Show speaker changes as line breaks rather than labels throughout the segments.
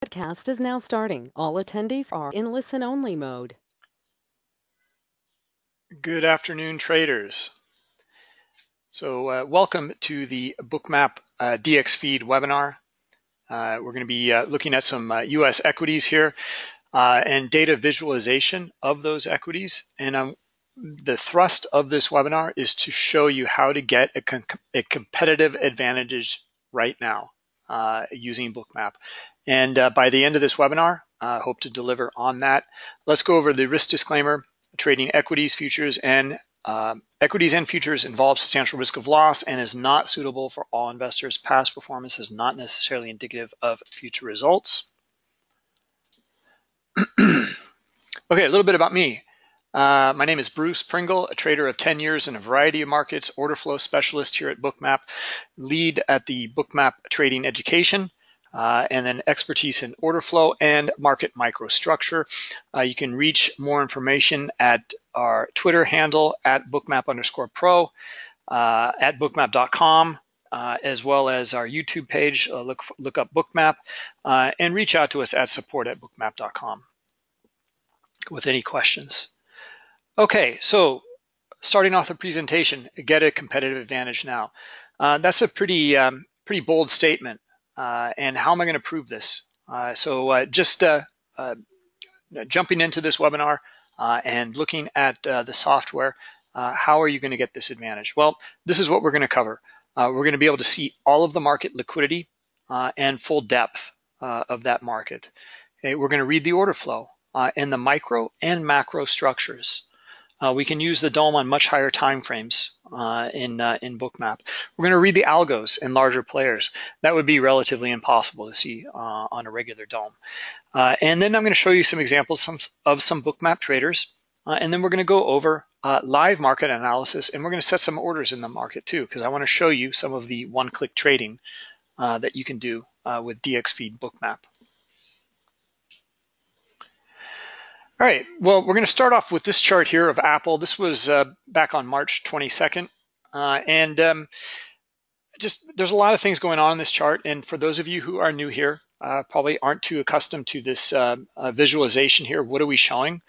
Podcast is now starting. All attendees are in listen-only mode.
Good afternoon, traders. So uh, welcome to the Bookmap uh, DX Feed webinar. Uh, we're going to be uh, looking at some US uh, equities here uh, and data visualization of those equities. And um, the thrust of this webinar is to show you how to get a, com a competitive advantage right now using Bookmap. And uh, by the end of this webinar, I uh, hope to deliver on that. Let's go over the risk disclaimer. Trading equities, futures, and uh, equities and futures involve substantial risk of loss and is not suitable for all investors. Past performance is not necessarily indicative of future results. okay, a little bit about me. Uh, my name is Bruce Pringle, a trader of 10 years in a variety of markets, order flow specialist here at Bookmap, lead at the Bookmap Trading Education uh, and then expertise in order flow and market microstructure. Uh, you can reach more information at our Twitter handle at bookmap underscore pro, uh, at bookmap.com, uh, as well as our YouTube page. Uh, look, look up Bookmap uh, and reach out to us at support at bookmap.com with any questions. Okay, so starting off the presentation, get a competitive advantage now. that's a pretty, um, pretty bold statement. Uh, and how am I going to prove this? Uh, so uh, just jumping into this webinar and looking at the software, how are you going to get this advantage? Well, this is what we're going to cover. we're going to be able to see all of the market liquidity and full depth of that market. Okay, we're going to read the order flow uh, in the micro and macro structures. Uh, we can use the DOM on much higher time frames uh, in, uh, in Bookmap. We're going to read the algos in larger players. That would be relatively impossible to see uh, on a regular DOM. Uh, and then I'm going to show you some examples some, of some Bookmap traders. Uh, and then we're going to go over live market analysis, and we're going to set some orders in the market too, because I want to show you some of the one-click trading that you can do with DXFeed Bookmap. All right, well, we're going to start off with this chart here of Apple. This was uh, back on March 22nd. Uh, and um, just there's a lot of things going on in this chart. And for those of you who are new here, uh, probably aren't too accustomed to this uh, uh, visualization here. What are we showing?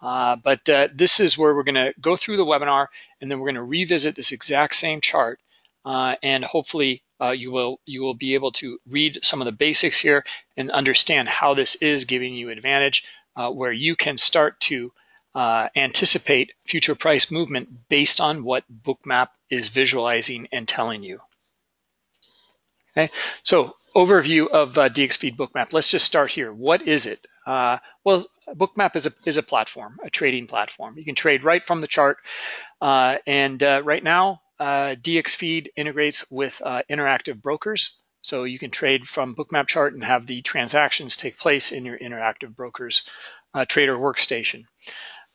Uh, but this is where we're going to go through the webinar, and then we're going to revisit this exact same chart. and hopefully you will you will be able to read some of the basics here and understand how this is giving you advantage uh, where you can start to uh, anticipate future price movement based on what Bookmap is visualizing and telling you. Okay, so overview of uh, DXFeed Bookmap. Let's just start here. What is it? Uh, well, Bookmap is a, is a platform, a trading platform. You can trade right from the chart. Uh, and uh, right now, uh, DXFeed integrates with uh, interactive brokers. So you can trade from Bookmap chart and have the transactions take place in your interactive brokers uh, trader workstation.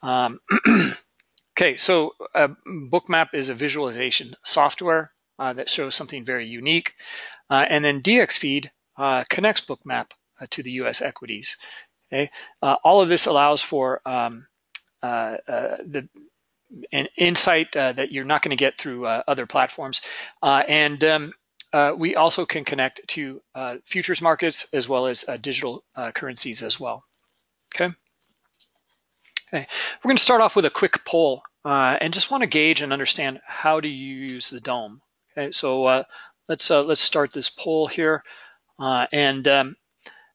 Um, okay, so uh, Bookmap is a visualization software uh, that shows something very unique. Uh, and then DXFeed uh, connects Bookmap uh, to the US equities. Okay, all of this allows for um, the an insight that you're not going to get through other platforms. and um, uh, we also can connect to uh, futures markets as well as uh, digital uh, currencies as well. Okay. Okay. We're going to start off with a quick poll uh, and just want to gauge and understand how do you use the DOM. Okay. So uh, let's let's start this poll here, and um,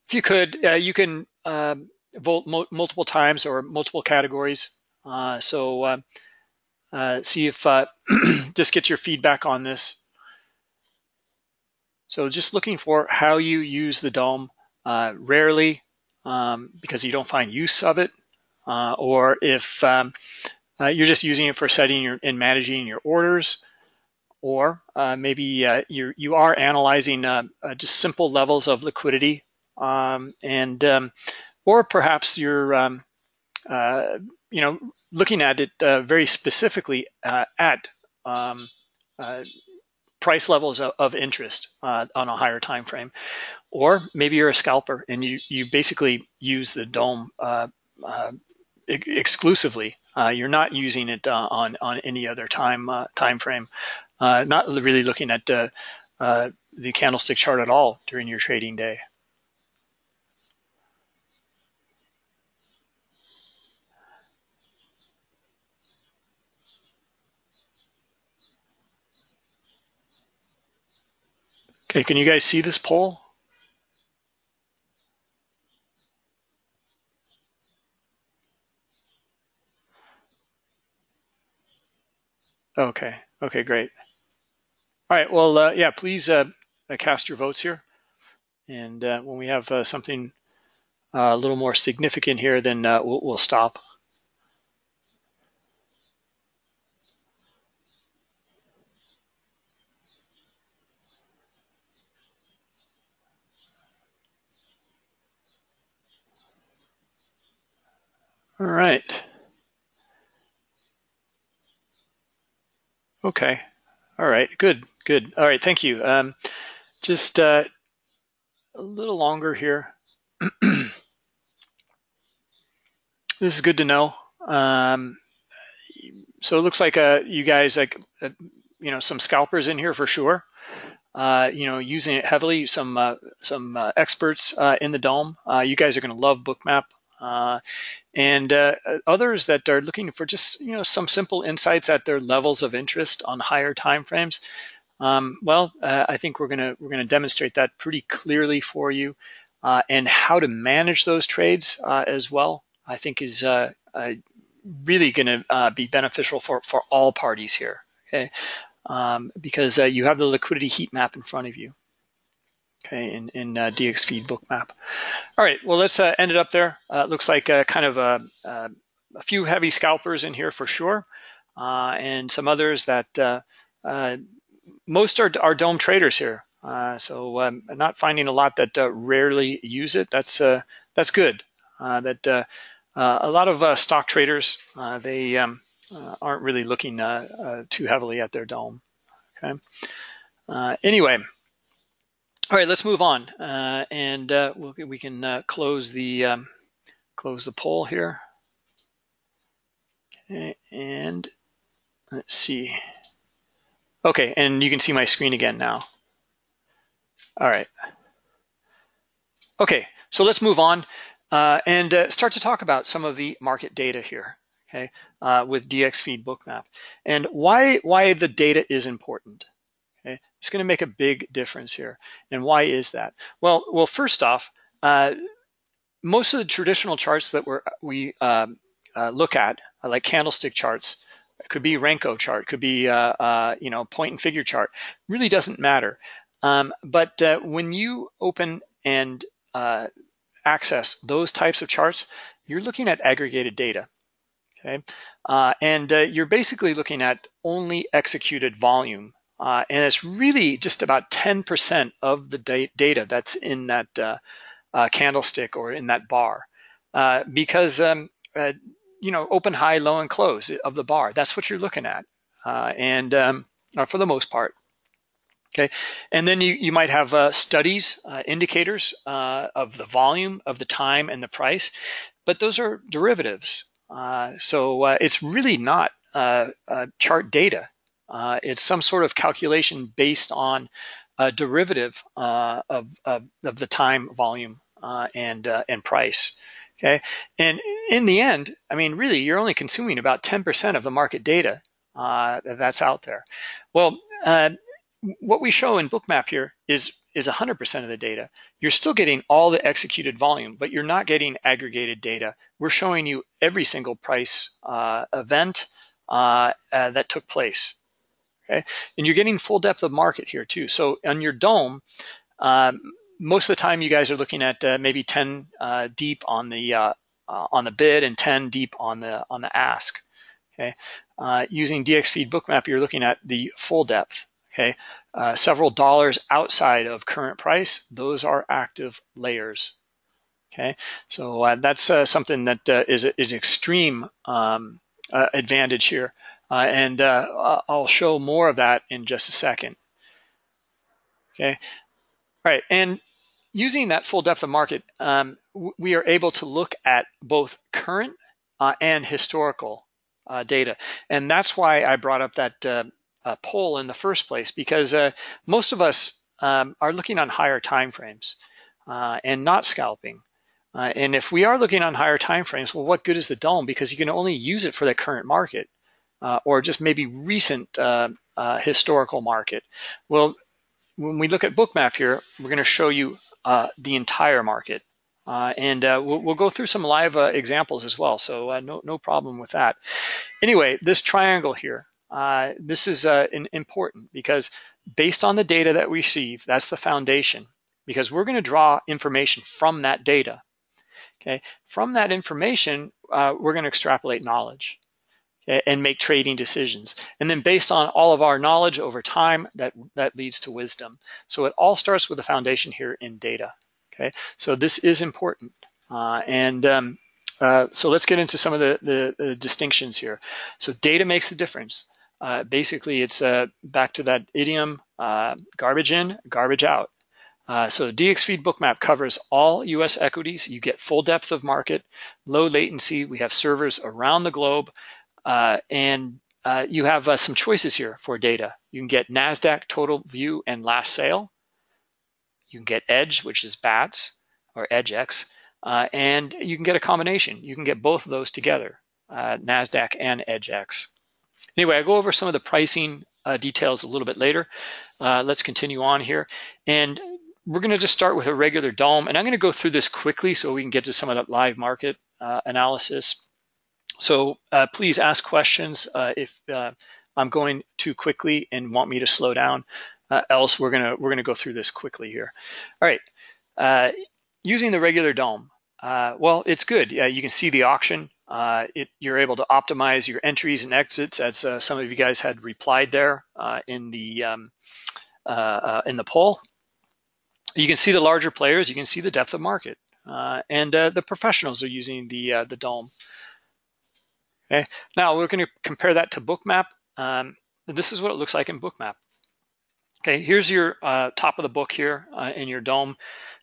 if you could, you can um, vote multiple times or multiple categories. so see if just get your feedback on this. So just looking for how you use the DOM uh, rarely um, because you don't find use of it, uh, or if um, uh, you're just using it for setting your, and managing your orders, or uh, maybe uh, you you are analyzing uh, just simple levels of liquidity, um, and um, or perhaps you're um, you know looking at it very specifically at um, price levels of, of interest uh, on a higher time frame. Or maybe you're a scalper and you, you basically use the DOM uh, uh, exclusively. Uh, you're not using it uh, on, on any other time, uh, time frame, not really looking at the candlestick chart at all during your trading day. Okay, can you guys see this poll? Okay, okay, great. All right, well, uh, yeah, please uh, uh, cast your votes here. And uh, when we have uh, something uh, a little more significant here, then we'll, we'll stop. All right. Okay. All right. Good. Good. All right. Thank you. Um, just uh, a little longer here. this is good to know. Um, so it looks like uh, you guys like uh, you know some scalpers in here for sure. Uh, you know, using it heavily. Some uh, some uh, experts uh, in the DOM. Uh, you guys are going to love Bookmap. Uh, and uh, others that are looking for just you know some simple insights at their levels of interest on higher timeframes. Um, well, uh, I think we're gonna we're gonna demonstrate that pretty clearly for you, uh, and how to manage those trades uh, as well. I think is really going to be beneficial for for all parties here. Okay, um, because you have the liquidity heat map in front of you okay, in, in uh, DXFeed bookmap. All right, well, let's uh, end it up there. Uh, looks like uh, kind of a, uh, a, few heavy scalpers in here for sure, uh, and some others that uh, most are, are DOM traders here. so um, not finding a lot that rarely use it. That's that's good. that a lot of stock traders they um, aren't really looking too heavily at their DOM. Okay. anyway, all right, let's move on, uh, and uh, we'll, we can uh, close the um, close the poll here. Okay, and let's see. Okay, and you can see my screen again now. All right. Okay, so let's move on uh, and uh, start to talk about some of the market data here. Okay, uh, with DXFeed Bookmap and why why the data is important. Okay? It's going to make a big difference here. And why is that? Well, well, first off, uh, most of the traditional charts that we're, we um, uh, look at, uh, like candlestick charts, could be Renko chart, could be uh, uh, you know point and figure chart, really doesn't matter. Um, but uh, when you open and access those types of charts, you're looking at aggregated data. Okay, and you're basically looking at only executed volume uh, and it's really just about 10% of the da data that's in that uh, uh, candlestick or in that bar. Uh, because, um, uh, you know, open, high, low, and close of the bar, that's what you're looking at. Uh, and um, for the most part. Okay, and then you, you might have studies, indicators of the volume, of the time, and the price, but those are derivatives. so it's really not chart data. Uh, it's some sort of calculation based on a derivative uh, of, of, of, the time, volume, uh, and, uh, and price. Okay, and in the end, I mean, really, you're only consuming about 10% of the market data uh, that's out there. Well, uh, what we show in Bookmap here is is 100% of the data. You're still getting all the executed volume, but you're not getting aggregated data. We're showing you every single price event that took place. Okay, and you're getting full depth of market here too. So on your DOM, um, most of the time you guys are looking at uh, maybe 10 uh, deep on the uh, uh on the bid and 10 deep on the on the ask. Okay, uh, using DXFeed Bookmap, you're looking at the full depth. Okay, uh, several dollars outside of current price, those are active layers. Okay, so that's something that is, is extreme um, advantage here. Uh, and uh, I'll show more of that in just a second. Okay, all right, and using that full depth of market, um, we are able to look at both current uh, and historical uh, data. And that's why I brought up that uh, uh, poll in the first place, because most of us um, are looking on higher time frames and not scalping. and if we are looking on higher time frames, well, what good is the DOM? Because you can only use it for the current market uh, or just maybe recent uh, uh, historical market. Well, when we look at bookmap here, we're going to show you uh, the entire market. Uh, and uh, we'll, we'll, go through some live uh, examples as well, so uh, no, no problem with that. Anyway, this triangle here, uh, this is important because based on the data that we receive, that's the foundation, because we're going to draw information from that data. Okay, from that information, we're going to extrapolate knowledge and make trading decisions. And then based on all of our knowledge over time, that, that leads to wisdom. So it all starts with the foundation here in data. Okay, so this is important. Uh, and um, uh, so let's get into some of the, the, the, distinctions here. So data makes the difference. Uh, basically, it's uh, back to that idiom, uh, garbage in, garbage out. Uh, so DXFeed Bookmap covers all US equities. You get full depth of market, low latency. We have servers around the globe. Uh, and uh, you have uh, some choices here for data. You can get NASDAQ total view and last sale. You can get Edge, which is BATS or EDGX, uh, and you can get a combination. You can get both of those together, uh, NASDAQ and EDGX. Anyway, I'll go over some of the pricing uh, details a little bit later. let's continue on here. And we're gonna just start with a regular DOM, and I'm gonna go through this quickly so we can get to some of that live market analysis. So uh, please ask questions uh, if uh, I'm going too quickly and want me to slow down. Uh, else, we're gonna we're gonna go through this quickly here. All right, uh, using the regular DOM. Uh, well, it's good. you can see the auction. It, you're able to optimize your entries and exits, as some of you guys had replied there in the um, in the poll. You can see the larger players. You can see the depth of market, and the professionals are using the the DOM. Okay, now we're going to compare that to Bookmap. Um, this is what it looks like in Bookmap. Okay, here's your uh, top of the book here uh, in your DOM,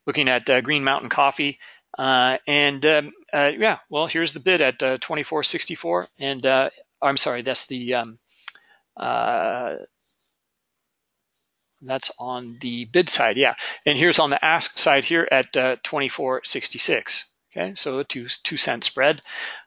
looking at uh, Green Mountain Coffee. Uh, and um, uh, yeah, well, here's the bid at 24.64, uh, and I'm sorry, that's the um, that's on the bid side, yeah. And here's on the ask side here at 24.66. Okay, so a two two cent spread.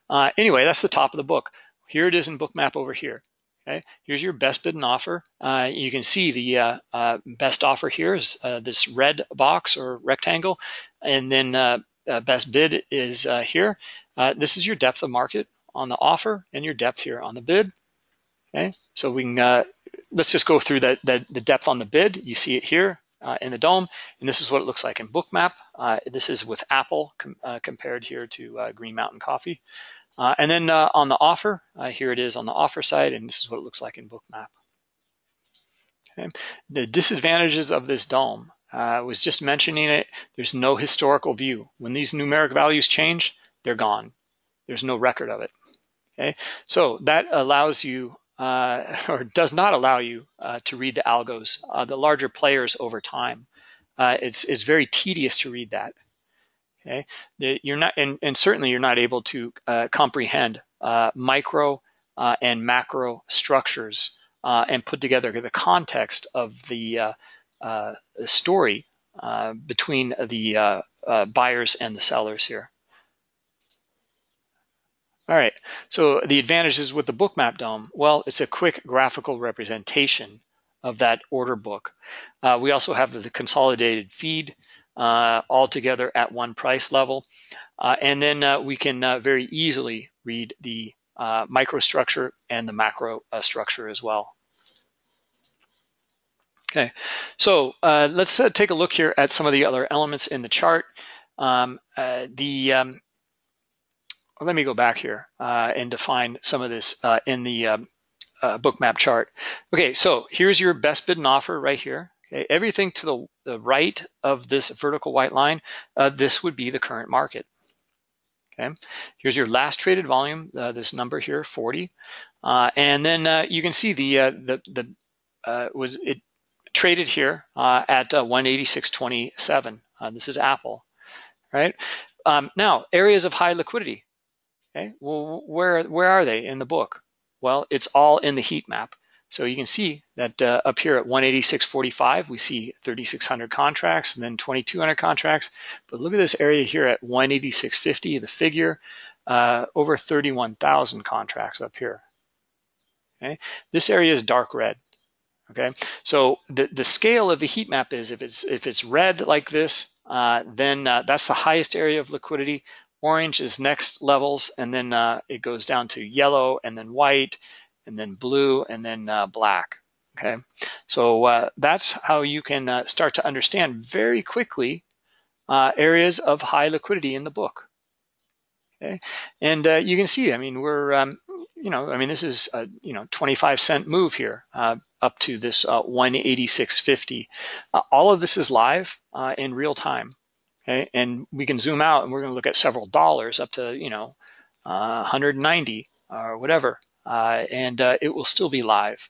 Uh, anyway, that's the top of the book. Here it is in Bookmap over here. Okay, here's your best bid and offer. Uh, you can see the uh, uh best offer here is uh, this red box or rectangle, and then uh, best bid is here. this is your depth of market on the offer and your depth here on the bid. Okay, so we can let's just go through the, the, the depth on the bid. You see it here uh, in the DOM. and this is what it looks like in Bookmap. Uh, this is with Apple com uh, compared here to Green Mountain Coffee. Uh, and then uh, on the offer, uh, here it is on the offer side, and this is what it looks like in Bookmap. Okay. The disadvantages of this DOM, I was just mentioning it, there's no historical view. When these numeric values change, they're gone. There's no record of it. Okay, so that allows you, uh, or does not allow you uh, to read the algos, uh, the larger players over time. it's, it's very tedious to read that. Okay, you're not, and, and certainly you're not able to uh, comprehend uh, micro uh, and macro structures uh, and put together the context of the, uh, uh, story between the buyers and the sellers here. All right, so the advantages with the bookmap DOM, well, it's a quick graphical representation of that order book. we also have the consolidated feed, uh, all together at one price level. Uh, and then uh, we can uh, very easily read the uh, microstructure and the macro uh, structure as well. Okay, so let's take a look here at some of the other elements in the chart. Um, the um, let me go back here and define some of this in the um, bookmap chart. Okay, so here's your best bid and offer right here. Okay, everything to the, the right of this vertical white line, uh, this would be the current market. Okay, here's your last traded volume, uh, this number here, 40, uh, and then uh, you can see the uh, the the uh, was it traded here at 186.27. this is Apple, right? Um, now areas of high liquidity. Okay, well, where where are they in the book? Well, it's all in the heat map. So you can see that uh, up here at 186.45, we see 3,600 contracts and then 2,200 contracts. But look at this area here at 186.50, the figure, uh, over 31,000 contracts up here. Okay, this area is dark red. Okay, so the, the scale of the heat map is if it's if it's red like this, uh, then uh, that's the highest area of liquidity. Orange is next levels, and then uh, it goes down to yellow, and then white, and then blue, and then uh, black. Okay, so uh, that's how you can uh, start to understand very quickly areas of high liquidity in the book. Okay, and you can see, I mean, we're um, you know, I mean, this is a you know 25 cent move here uh, up to this uh, 186.50. Uh, all of this is live uh, in real time, okay? And we can zoom out and we're going to look at several dollars up to you know 190 uh, or whatever, uh, and it will still be live.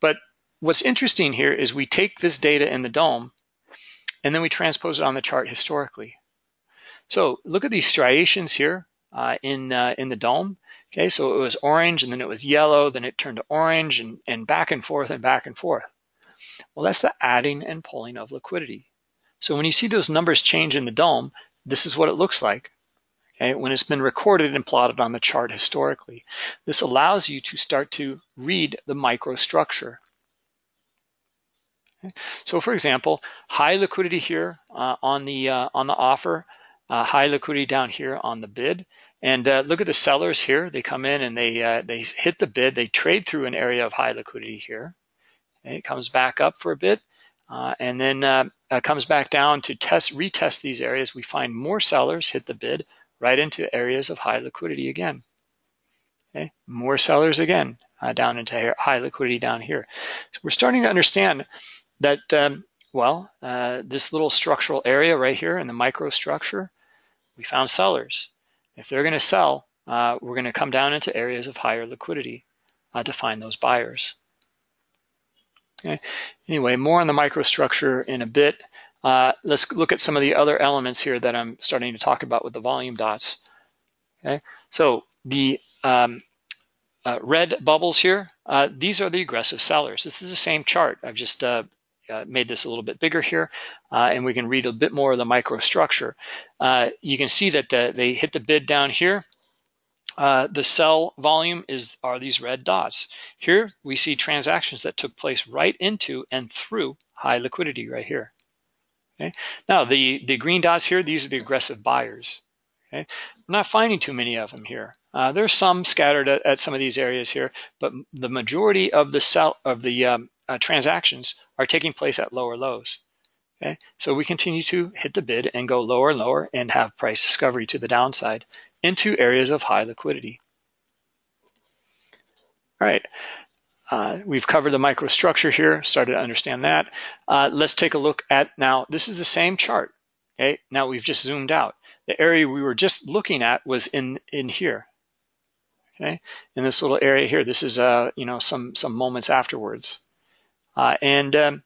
But what's interesting here is we take this data in the DOM and then we transpose it on the chart historically. So look at these striations here in in the DOM. Okay, so it was orange and then it was yellow, then it turned to orange and, and back and forth and back and forth. Well, that's the adding and pulling of liquidity. So when you see those numbers change in the DOM, this is what it looks like. Okay, when it's been recorded and plotted on the chart historically. This allows you to start to read the microstructure. Okay. So for example, high liquidity here uh, on the uh, on the offer, uh, high liquidity down here on the bid. And uh, look at the sellers here. They come in and they uh, they hit the bid. They trade through an area of high liquidity here. And it comes back up for a bit, uh, and then uh, comes back down to test retest these areas. We find more sellers hit the bid right into areas of high liquidity again. Okay, more sellers again uh, down into high liquidity down here. So we're starting to understand that um, well, uh, this little structural area right here in the microstructure, we found sellers. If they're going to sell, uh, we're going to come down into areas of higher liquidity uh, to find those buyers. Okay. Anyway, more on the microstructure in a bit. Uh, let's look at some of the other elements here that I'm starting to talk about with the volume dots. Okay, so the um, uh, red bubbles here, uh, these are the aggressive sellers. This is the same chart. I've just uh, uh, made this a little bit bigger here, uh, and we can read a bit more of the microstructure. You can see that the, they hit the bid down here. Uh, the sell volume is are these red dots. Here we see transactions that took place right into and through high liquidity right here. Okay. Now the, the green dots here, these are the aggressive buyers. Okay. I'm not finding too many of them here. Uh, there's some scattered at, at, some of these areas here, but the majority of the sell of the um, uh, transactions are taking place at lower lows. Okay, so we continue to hit the bid and go lower and lower and have price discovery to the downside into areas of high liquidity. All right, uh, we've covered the microstructure here, started to understand that. Uh, let's take a look at now, this is the same chart. Okay, now we've just zoomed out. The area we were just looking at was in, in here. Okay, in this little area here, this is uh, you know some some moments afterwards. Uh, and um,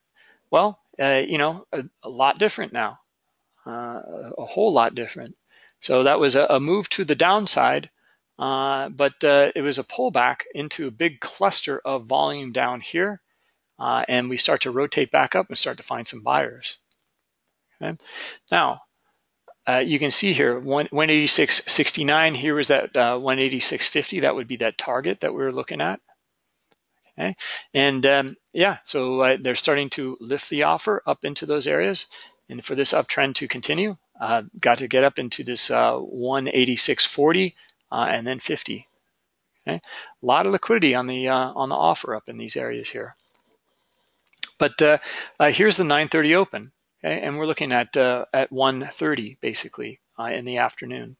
well, uh, you know, a, a, lot different now, uh, a whole lot different. So that was a, a move to the downside, uh, but uh, it was a pullback into a big cluster of volume down here. Uh, and we start to rotate back up and start to find some buyers. Okay. Now, you can see here 186.69 here was that 186.50 that would be that target that we were looking at Okay, and um, yeah, so uh, they're starting to lift the offer up into those areas, and for this uptrend to continue, uh, got to get up into this uh, 186.40 uh, and then 50. Okay, a lot of liquidity on the uh, on the offer up in these areas here. But uh, here's the 9:30 open, okay, and we're looking at at 1:30 basically in the afternoon.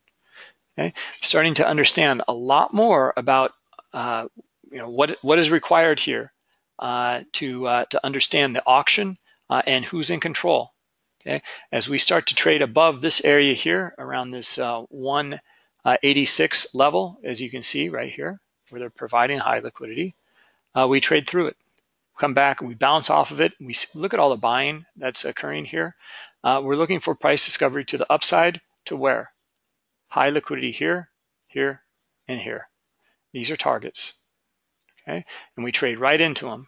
Okay, starting to understand a lot more about uh, you know what what is required here uh, to uh, to understand the auction uh, and who's in control. Okay, as we start to trade above this area here around this uh, 186 level, as you can see right here, where they're providing high liquidity, uh, we trade through it. Come back we bounce off of it. We look at all the buying that's occurring here. Uh, we're looking for price discovery to the upside to where? High liquidity here, here, and here. These are targets okay? And we trade right into them.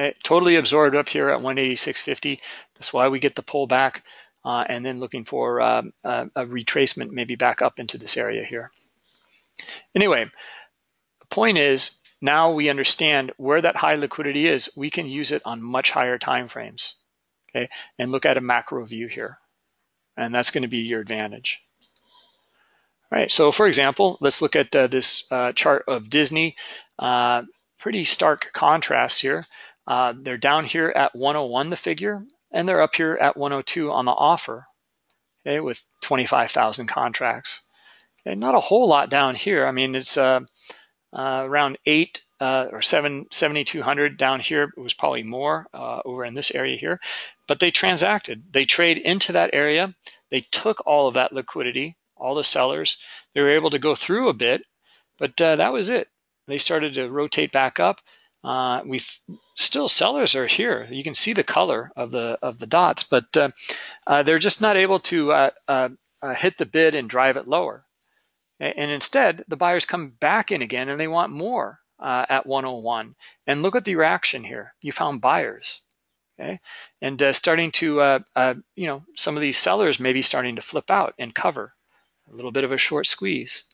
Okay? Totally absorbed up here at 186.50. That's why we get the pullback uh, and then looking for uh, a, a retracement maybe back up into this area here. Anyway, the point is now we understand where that high liquidity is. We can use it on much higher time frames, okay? And look at a macro view here. And that's gonna be your advantage. All right, so for example, let's look at uh, this uh, chart of Disney. Uh, pretty stark contrast here. Uh, they're down here at 101, the figure, and they're up here at 102 on the offer, okay, with 25,000 contracts. Okay, not a whole lot down here. I mean, it's uh, uh, around eight uh, or seven, 7,200 down here. It was probably more uh, over in this area here, but they transacted. They trade into that area. They took all of that liquidity, all the sellers. They were able to go through a bit, but uh, that was it. They started to rotate back up. Uh, we still sellers are here. You can see the color of the of the dots, but uh, uh, they're just not able to uh, uh, uh, hit the bid and drive it lower. And instead, the buyers come back in again and they want more at 101. And look at the reaction here. You found buyers. Okay, and starting to, you know, some of these sellers may be starting to flip out and cover a little bit of a short squeeze.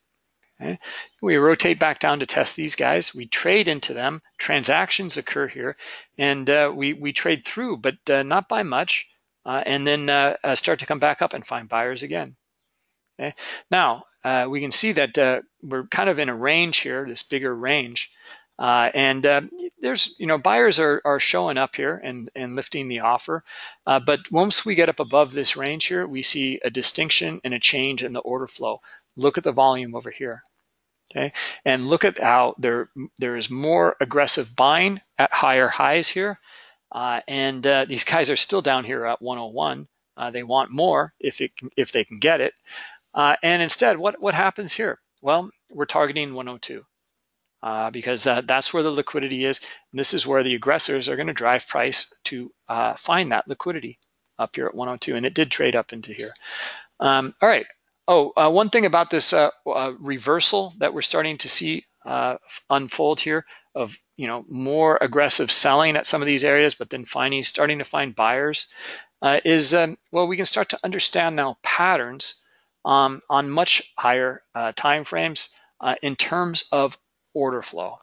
Okay? We rotate back down to test these guys. We trade into them. Transactions occur here, and uh, we, we trade through, but uh, not by much, uh, and then uh, uh, start to come back up and find buyers again. Okay? Now, uh, we can see that we're kind of in a range here, this bigger range, and there's, you know, buyers are, are showing up here and, and lifting the offer, but once we get up above this range here, we see a distinction and a change in the order flow. Look at the volume over here. Okay, and look at how there there is more aggressive buying at higher highs here, uh, and uh, these guys are still down here at 101. Uh, they want more if it if they can get it, uh, and instead, what what happens here? Well, we're targeting 102 uh, because uh, that's where the liquidity is. And this is where the aggressors are going to drive price to find that liquidity up here at 102, and it did trade up into here. Um, all right, Oh, uh, one thing about this uh, uh, reversal that we're starting to see uh, unfold here of you know more aggressive selling at some of these areas, but then finding starting to find buyers uh, is um, well we can start to understand now patterns um, on much higher uh, time frames in terms of order flow.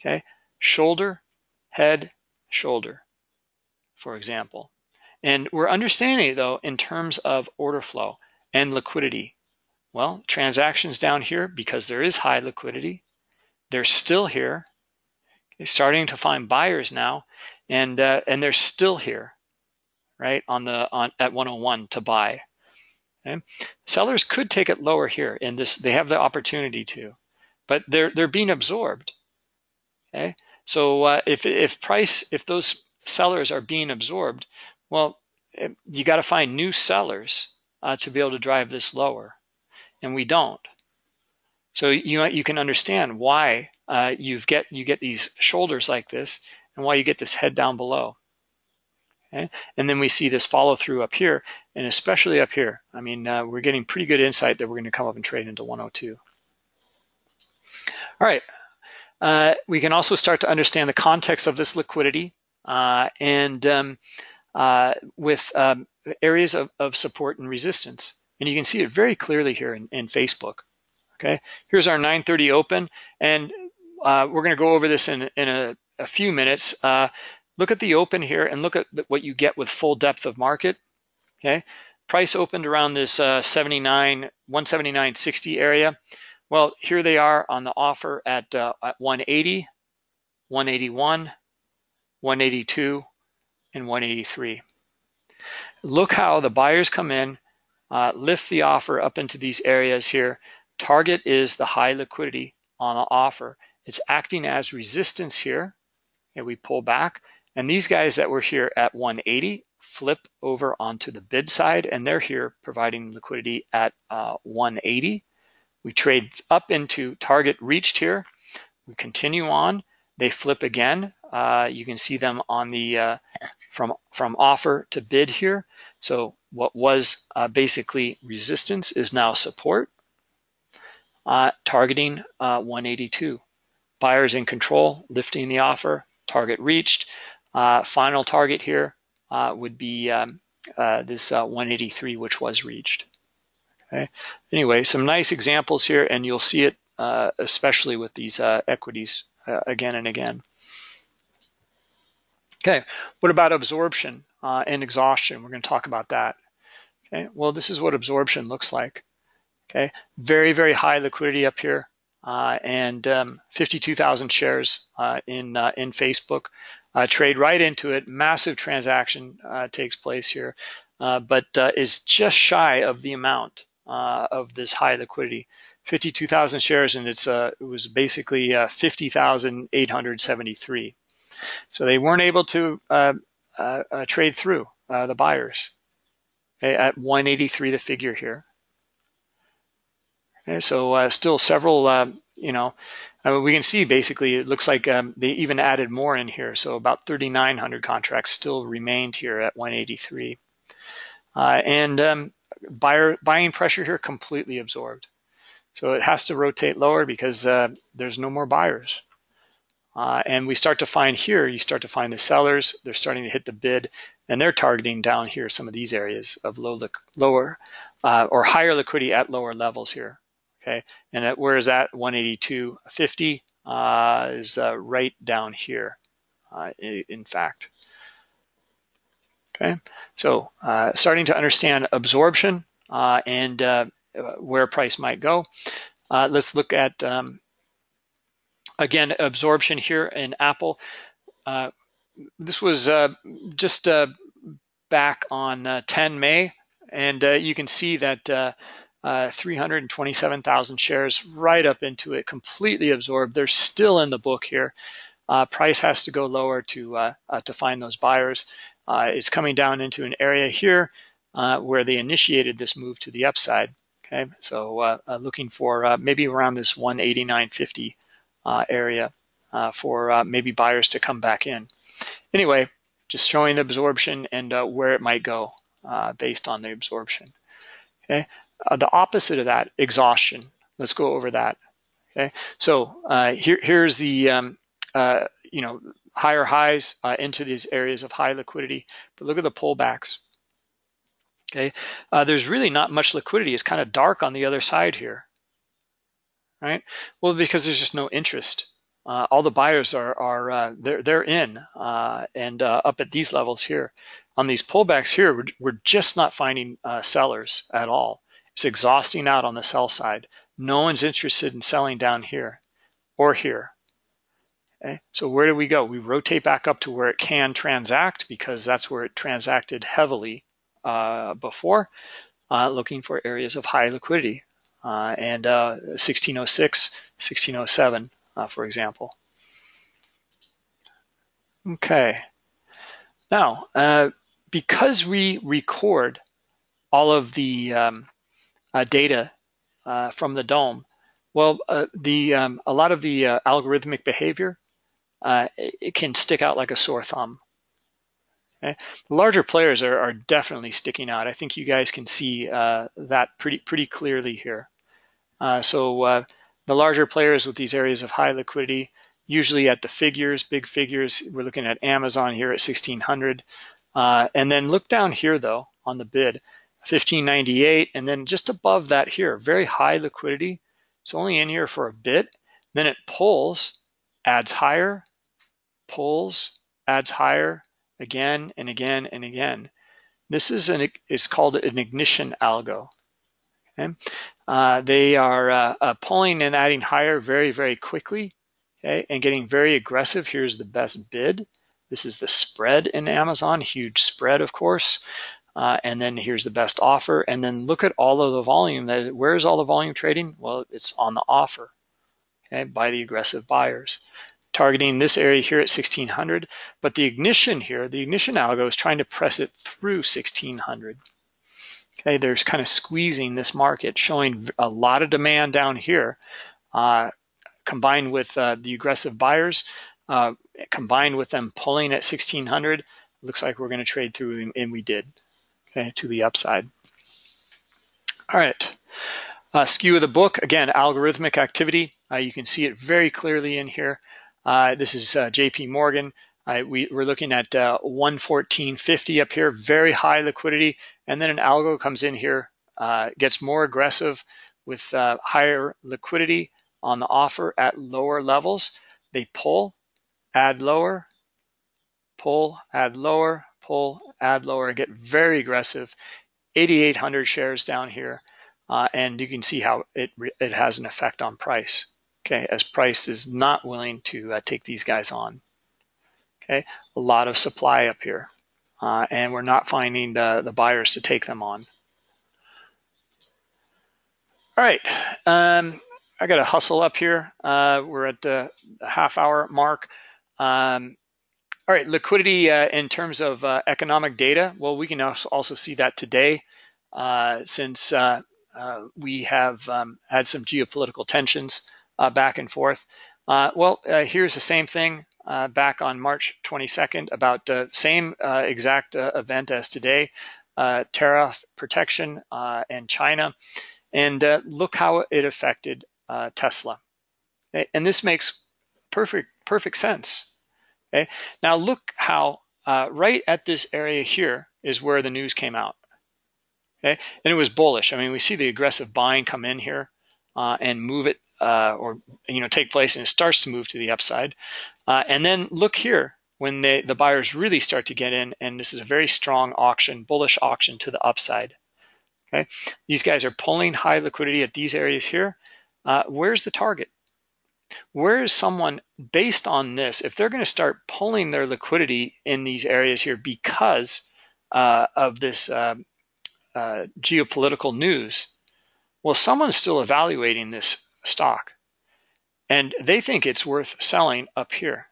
Okay, shoulder, head, shoulder, for example, and we're understanding it though in terms of order flow and liquidity. Well, transactions down here, because there is high liquidity, they're still here. Starting to find buyers now, and uh, and they're still here, right on the on at 101 to buy. Okay? Sellers could take it lower here, and this they have the opportunity to, but they're they're being absorbed. Okay, so uh, if if price if those sellers are being absorbed, well, eh, you got to find new sellers uh, to be able to drive this lower, and we don't. So you you can understand why uh, you get you get these shoulders like this, and why you get this head down below. Okay? And then we see this follow through up here, and especially up here. I mean, uh, we're getting pretty good insight that we're going to come up and trade into 102. All right. Uh, we can also start to understand the context of this liquidity uh, and um, uh, with um, areas of, of support and resistance. And you can see it very clearly here in, in Facebook. Okay, here's our 930 open, and uh, we're going to go over this in, in a, a few minutes. Uh, look at the open here and look at what you get with full depth of market. Okay, price opened around this uh, 79, 179.60 area. Well, here they are on the offer at, uh, at 180, 181, 182, and 183. Look how the buyers come in, uh, lift the offer up into these areas here. Target is the high liquidity on the offer. It's acting as resistance here, and we pull back. And these guys that were here at 180 flip over onto the bid side, and they're here providing liquidity at uh, 180. We trade up into target reached here. We continue on. They flip again. Uh, you can see them on the uh, from, from offer to bid here. So what was uh, basically resistance is now support, uh, targeting uh, 182. Buyers in control, lifting the offer, target reached. Uh, final target here uh, would be um, uh, this 183, which was reached. Okay. Anyway, some nice examples here, and you'll see it especially with these equities again and again. Okay, what about absorption uh, and exhaustion? We're going to talk about that. Okay, well, this is what absorption looks like. Okay, very, very high liquidity up here uh, and um, 52,000 shares uh, in, uh, in Facebook. Uh, trade right into it, massive transaction uh, takes place here, but is just shy of the amount of this high liquidity. 52,000 shares and it's it was basically 50,873. So they weren't able to trade through the buyers okay, at 183 the figure here. Okay, so uh, still several, uh, you know, I mean, we can see basically it looks like um, they even added more in here. So about 3,900 contracts still remained here at 183. Uh, and um, buyer buying pressure here completely absorbed. So it has to rotate lower because uh, there's no more buyers. Uh, and we start to find here, you start to find the sellers, they're starting to hit the bid and they're targeting down here some of these areas of low, lower uh, or higher liquidity at lower levels here okay? And at, where is that 182.50 uh, is uh, right down here, uh, in fact. Okay, so uh, starting to understand absorption uh, and where price might go. let's look at, um, again, absorption here in Apple. this was just back on 10 May, and you can see that uh, 327,000 shares right up into it, completely absorbed. They're still in the book here. Uh, price has to go lower to uh, uh to find those buyers. Uh, it's coming down into an area here uh, where they initiated this move to the upside. Okay, so looking for maybe around this 189.50 area for maybe buyers to come back in. Anyway, just showing the absorption and where it might go based on the absorption. Okay, uh, the opposite of that, exhaustion. Let's go over that. Okay, so uh, here, here's the um, uh, you know higher highs uh, into these areas of high liquidity, but look at the pullbacks. Okay, uh, there's really not much liquidity. It's kind of dark on the other side here, right? Well, because there's just no interest. Uh, all the buyers are are they're they're in and up at these levels here. On these pullbacks here, we're, we're just not finding sellers at all. It's exhausting out on the sell side. No one's interested in selling down here or here. Okay? So where do we go? We rotate back up to where it can transact because that's where it transacted heavily uh, before, uh, looking for areas of high liquidity. Uh, and 1606, uh, 1607, uh, for example. Okay. Now, uh, because we record all of the um, uh, data uh, from the DOM? Well, the um, a lot of the algorithmic behavior it, can stick out like a sore thumb. Okay? Larger players are, are, definitely sticking out. I think you guys can see that pretty pretty clearly here. Uh, so uh, the larger players with these areas of high liquidity, usually at the figures, big figures. We're looking at Amazon here at 1600. Uh, and then look down here though on the bid. 1598, and then just above that here, very high liquidity. It's only in here for a bit. Then it pulls, adds higher, pulls, adds higher, again and again and again. This is an, it's called an ignition algo. Okay? Uh, they are uh, uh, pulling and adding higher very, very quickly, okay, and getting very aggressive. Here's the best bid. This is the spread in Amazon, huge spread, of course. Uh, and then here's the best offer. And then look at all of the volume. That Where is all the volume trading? Well, it's on the offer okay, by the aggressive buyers. Targeting this area here at 1600, but the ignition here, the ignition algo is trying to press it through 1600. Okay, there's kind of squeezing this market, showing a lot of demand down here, uh, combined with uh, the aggressive buyers, uh, combined with them pulling at 1600, looks like we're going to trade through, and we did okay, to the upside. All right, uh, skew of the book, again, algorithmic activity. Uh, you can see it very clearly in here. Uh, this is uh, JP Morgan. we, are looking at uh, 114.50 up here, very high liquidity. And then an algo comes in here, uh, gets more aggressive with higher liquidity on the offer at lower levels. they pull, add lower, pull, add lower, pull, add lower, get very aggressive. 8,800 shares down here, uh, and you can see how it it has an effect on price. Okay, as price is not willing to uh, take these guys on. Okay, a lot of supply up here, uh, and we're not finding the, the buyers to take them on. All right, um, I got to hustle up here. Uh, we're at the half hour mark. Um, all right, liquidity uh, in terms of uh, economic data. Well, we can also see that today uh, since uh, uh, we have um, had some geopolitical tensions back and forth. well, here's the same thing Uh, back on March 22nd about the same uh, exact uh, event as today, tariff protection and China. And look how it affected Tesla. And this makes perfect perfect sense. Okay. Now look how uh, right at this area here is where the news came out. Okay, and it was bullish. I mean, we see the aggressive buying come in here uh, and move it, uh, or you know, take place, and it starts to move to the upside. Uh, and then look here when they, the buyers really start to get in, and this is a very strong auction, bullish auction to the upside. Okay, these guys are pulling high liquidity at these areas here. Uh, where's the target? where is someone based on this, if they're going to start pulling their liquidity in these areas here because uh, of this uh, uh, geopolitical news, well, someone's still evaluating this stock and they think it's worth selling up here.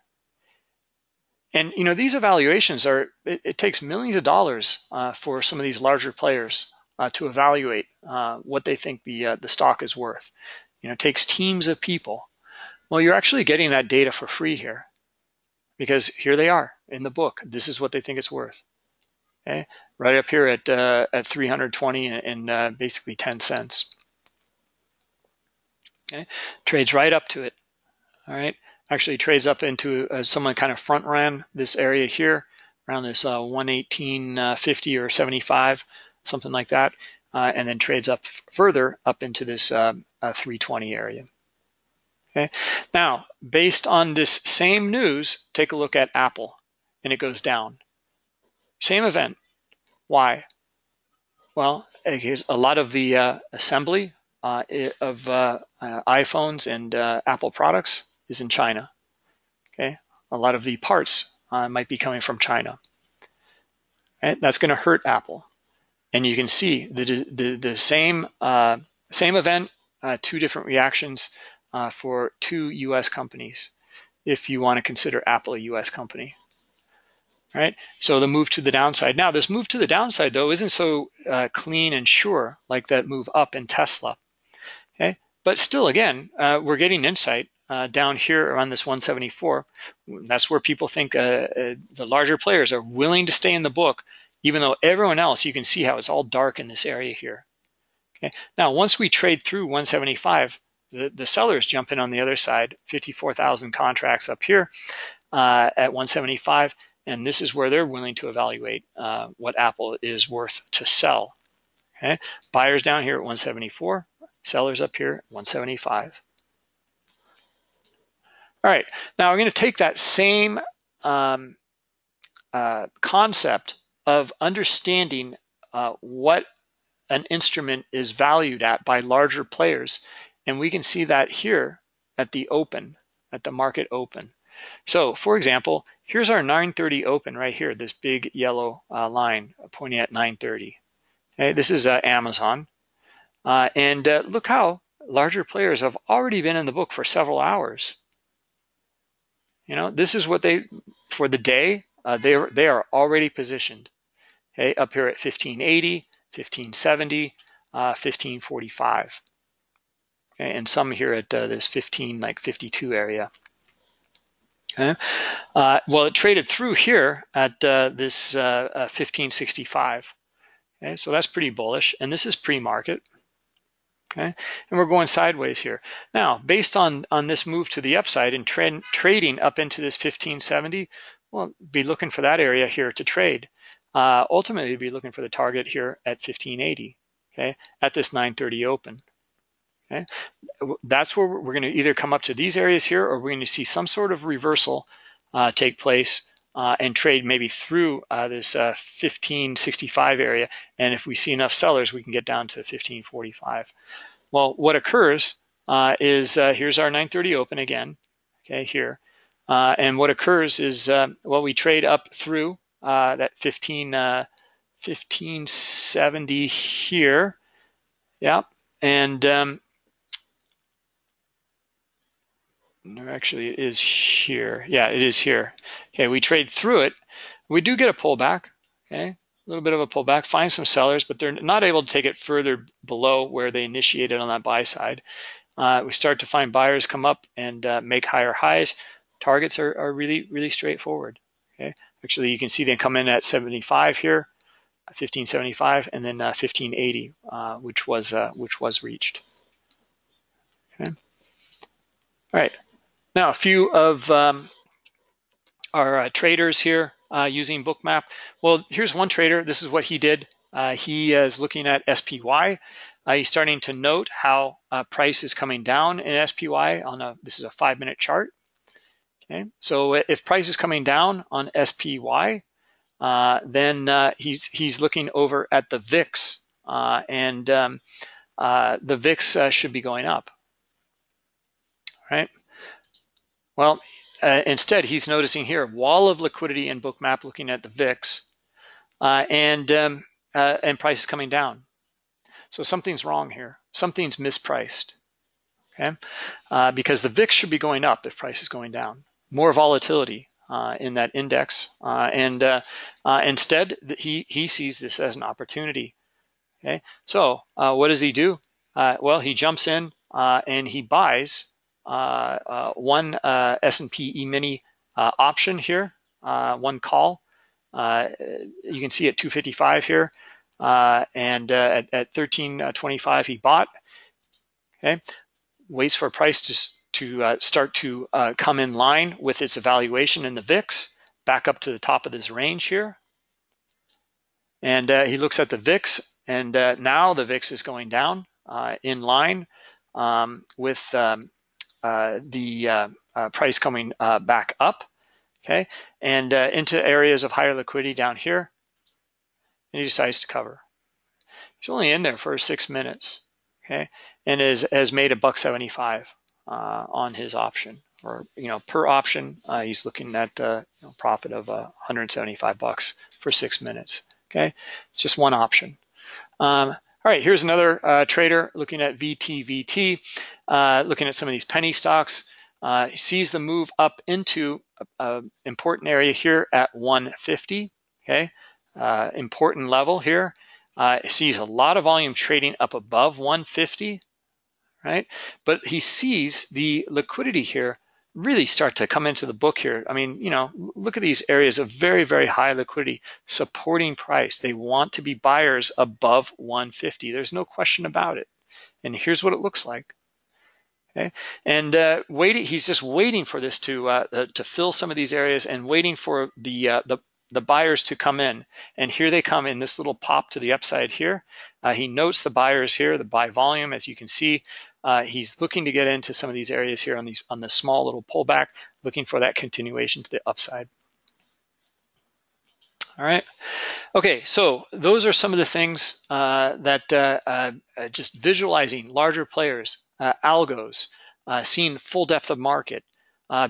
And you know these evaluations are it, it takes millions of dollars uh, for some of these larger players uh, to evaluate uh, what they think the the stock is worth. You know, it takes teams of people well, you're actually getting that data for free here because here they are in the book. This is what they think it's worth. Okay, right up here at uh, at 320 and uh, basically 10 cents. Okay, trades right up to it. All right, actually trades up into uh, someone kind of front ran this area here around this uh, 118.50 uh, or 75, something like that, uh, and then trades up further up into this uh, 320 area. Okay. Now, based on this same news, take a look at Apple, and it goes down. Same event. Why? Well, a lot of the uh, assembly uh, of uh, uh iPhones and uh, Apple products is in China. Okay, a lot of the parts uh, might be coming from China. Right? That's going to hurt Apple, and you can see the the, the same same event, two different reactions for two US companies if you want to consider Apple a US company. Right, so the move to the downside. Now, this move to the downside, though, isn't so uh, clean and sure like that move up in Tesla. Okay, but still, again, uh, we're getting insight uh, down here around this 174. That's where people think uh, uh, the larger players are willing to stay in the book, even though everyone else, you can see how it's all dark in this area here. Okay, now once we trade through 175, the, the sellers jump in on the other side, 54,000 contracts up here uh, at 175, and this is where they're willing to evaluate uh, what Apple is worth to sell. Okay, buyers down here at 174, sellers up here 175. All right, now I'm going to take that same um, uh, concept of understanding uh, what an instrument is valued at by larger players and we can see that here at the open, at the market open. So for example, here's our 930 open right here, this big yellow uh, line pointing at 930. Okay, this is uh, Amazon. Uh, and uh, look how larger players have already been in the book for several hours. You know, this is what they, for the day, uh, they, are, they are already positioned. Okay, up here at 1580, 1570, 1545. Uh, and some here at uh, this 15, like 52 area. Okay. Uh, well, it traded through here at uh, this 1565. Uh, okay, so that's pretty bullish, and this is pre-market. Okay, and we're going sideways here. Now, based on on this move to the upside and trend, trading up into this 1570, well, be looking for that area here to trade. Uh, ultimately, be looking for the target here at 1580. Okay, at this 930 open. Okay, that's where we're going to either come up to these areas here, or we're going to see some sort of reversal uh, take place uh, and trade maybe through uh, this 1565 uh, area. And if we see enough sellers, we can get down to 1545. Well, what occurs uh, is uh, here's our 930 open again, okay, here. and what occurs is, well, we trade up through that 15, 1570 here. Yeah, and um, No, actually it is here. Yeah, it is here. Okay, we trade through it. We do get a pullback, okay? A little bit of a pullback, find some sellers, but they're not able to take it further below where they initiated on that buy side. Uh, we start to find buyers come up and uh, make higher highs. Targets are, are really, really straightforward, okay? Actually, you can see they come in at 75 here, 1575, and then uh, 1580, uh, which was uh, which was reached. Okay. All right. Now, a few of um, our uh, traders here uh, using Bookmap. Well, here's one trader. This is what he did. Uh, he is looking at SPY. Uh, he's starting to note how uh, price is coming down in SPY on a, this is a five minute chart. Okay, so if price is coming down on SPY, uh, then he's he's looking over at the VIX, and um, the VIX should be going up. Right. Well, uh, instead, he's noticing here wall of liquidity in Bookmap looking at the VIX uh, and, um, uh, and prices coming down. So something's wrong here. Something's mispriced, okay? Uh, because the VIX should be going up if price is going down. More volatility uh, in that index. Uh, and instead, he, he sees this as an opportunity, okay? So what does he do? well, he jumps in and he buys one uh, S&P E-mini option here, one call. you can see at 255 here, and at, at 1325 he bought. Okay, waits for price to to uh, start to uh, come in line with its evaluation in the VIX, back up to the top of this range here. And uh, he looks at the VIX, and now the VIX is going down in line um, with um, uh, the uh, uh, price coming back up, okay, and into areas of higher liquidity down here, and he decides to cover. He's only in there for six minutes, okay, and is, has made a buck 75 on his option or you know per option uh, he's looking at uh, you know, profit of uh, 175 bucks for six minutes okay? Just one option. Um, all right, here's another uh, trader looking at VTVT, uh, looking at some of these penny stocks. Uh, he sees the move up into an important area here at 150, okay? Uh, important level here. Uh, sees a lot of volume trading up above 150, right? But he sees the liquidity here really start to come into the book here. I mean, you know, look at these areas of very, very high liquidity supporting price. They want to be buyers above 150. There's no question about it. And here's what it looks like. Okay, and uh, waiting, he's just waiting for this to uh, uh, to fill some of these areas and waiting for the uh, the the buyers to come in. And here they come in this little pop to the upside here. Uh, he notes the buyers here, the buy volume, as you can see, uh, he's looking to get into some of these areas here on these on the small little pullback, looking for that continuation to the upside. All right. Okay, so those are some of the things uh, that uh, uh just visualizing larger players, uh, algos, uh, seeing full depth of market,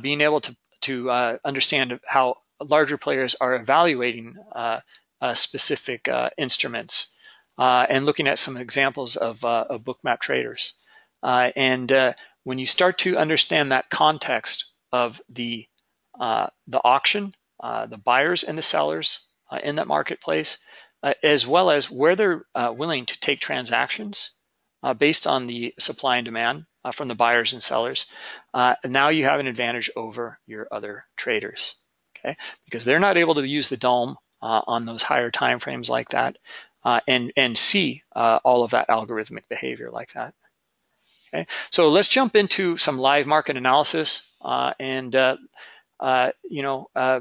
being able to to understand how larger players are evaluating specific instruments, and looking at some examples of, of bookmap traders. Uh, and uh, when you start to understand that context of the uh, the auction, uh, the buyers and the sellers uh, in that marketplace, uh, as well as where they're willing to take transactions based on the supply and demand from the buyers and sellers, now you have an advantage over your other traders, okay? Because they're not able to use the DOM on those higher time frames like that and, and see all of that algorithmic behavior like that. Okay, so let's jump into some live market analysis uh, and uh, uh, you know, uh,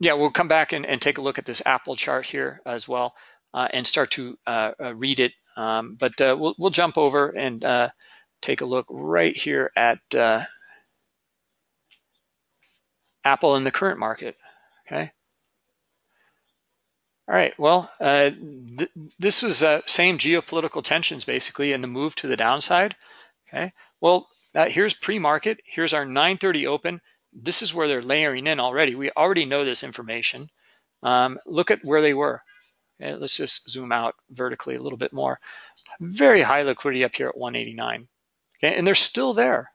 yeah, we'll come back and, and, take a look at this Apple chart here as well uh, and start to uh, read it. Um, but we'll, we'll, jump over and take a look right here at Apple in the current market, okay? All right, well, uh, th this was uh, same geopolitical tensions basically and the move to the downside, okay? Well, uh, here's pre-market, here's our 930 open. This is where they're layering in already. We already know this information. Um, look at where they were. Okay, let's just zoom out vertically a little bit more. Very high liquidity up here at 189. Okay, and they're still there,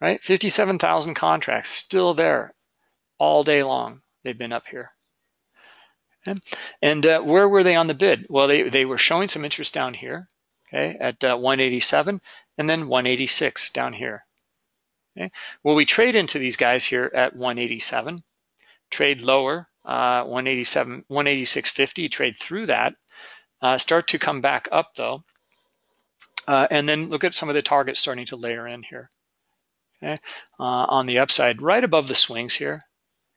right? 57,000 contracts still there all day long. They've been up here. And uh, where were they on the bid? Well, they, they were showing some interest down here, okay, at uh, 187 and then 186 down here. Okay? Well, we trade into these guys here at 187, trade lower, uh, 187, 186.50, trade through that, uh, start to come back up though, uh, and then look at some of the targets starting to layer in here. Okay, uh, on the upside, right above the swings here.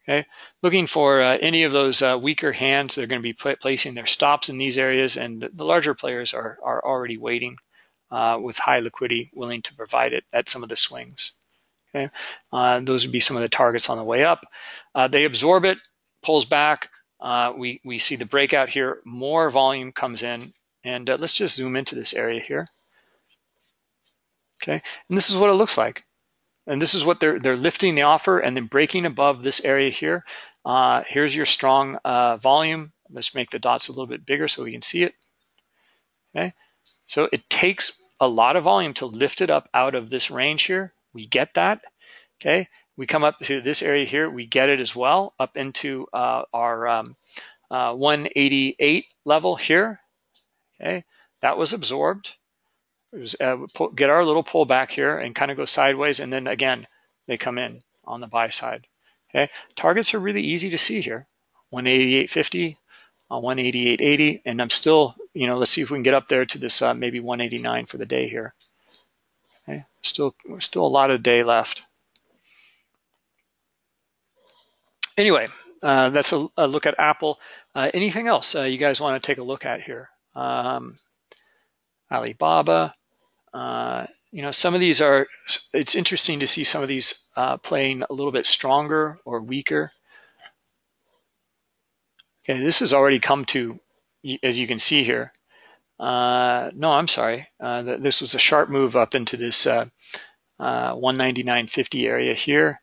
Okay, looking for uh, any of those uh, weaker hands. They're going to be pl placing their stops in these areas, and the larger players are are already waiting uh, with high liquidity, willing to provide it at some of the swings. Okay, uh, those would be some of the targets on the way up. Uh, they absorb it, pulls back. we we see the breakout here. More volume comes in, and let's just zoom into this area here. Okay, and this is what it looks like. And this is what they're they're lifting the offer and then breaking above this area here. Uh, here's your strong uh, volume. Let's make the dots a little bit bigger so we can see it. Okay, so it takes a lot of volume to lift it up out of this range here. We get that. Okay, we come up to this area here. We get it as well up into uh, our um, uh, 188 level here. Okay, that was absorbed uh, pull, get our little pull back here and kind of go sideways. And then again, they come in on the buy side. Okay, targets are really easy to see here. 188.50 on 188.80, and I'm still, you know, let's see if we can get up there to this uh, maybe 189 for the day here. Okay, still, still a lot of day left. Anyway, uh, that's a, a, look at Apple. Uh, anything else uh, you guys want to take a look at here? Um, Alibaba. Uh, you know, some of these are, it's interesting to see some of these uh, playing a little bit stronger or weaker. Okay, this has already come to, as you can see here. Uh, no, I'm sorry. Uh, this was a sharp move up into this uh, 199.50 area here.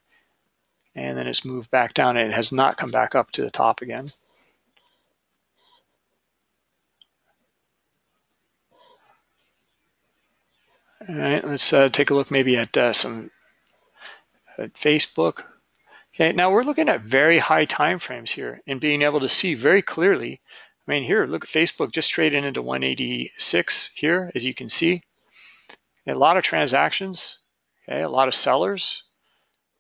And then it's moved back down it has not come back up to the top again. All right, let's uh, take a look maybe at uh, some at Facebook. Okay, now we're looking at very high time frames here and being able to see very clearly. I mean, here, look at Facebook just trading into 186 here, as you can see. A lot of transactions, okay, a lot of sellers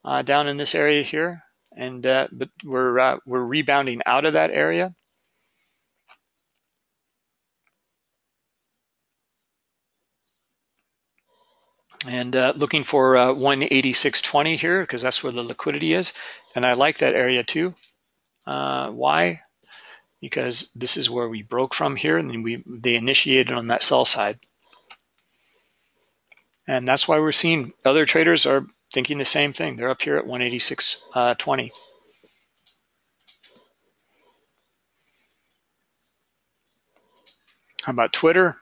uh, down in this area here, and uh, but we're uh, we're rebounding out of that area. And uh, looking for uh, 186.20 here because that's where the liquidity is. And I like that area too. Uh, why? Because this is where we broke from here and then we they initiated on that sell side. And that's why we're seeing other traders are thinking the same thing. They're up here at 186.20. How about Twitter?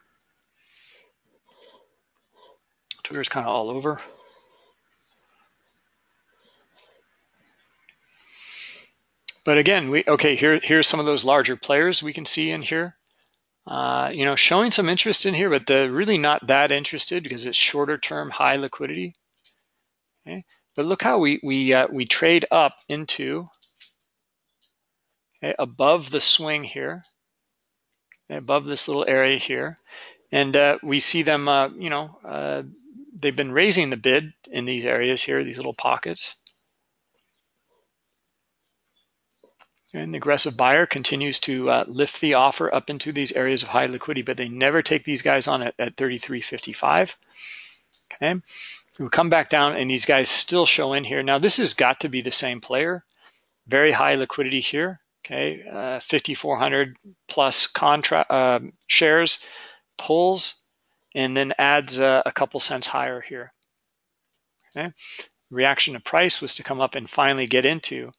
Twitter's kind of all over. But again, we okay. Here, here's some of those larger players we can see in here. Uh, you know, showing some interest in here, but they're really not that interested because it's shorter term, high liquidity. Okay, but look how we we uh, we trade up into okay, above the swing here, okay, above this little area here, and uh, we see them, uh, you know, uh, they've been raising the bid in these areas here, these little pockets. And the aggressive buyer continues to uh, lift the offer up into these areas of high liquidity, but they never take these guys on at, at 33.55. Okay, we come back down and these guys still show in here. Now this has got to be the same player. Very high liquidity here. Okay, uh, 5,400 plus contract uh, shares pulls and then adds a, a couple cents higher here. Okay, reaction to price was to come up and finally get into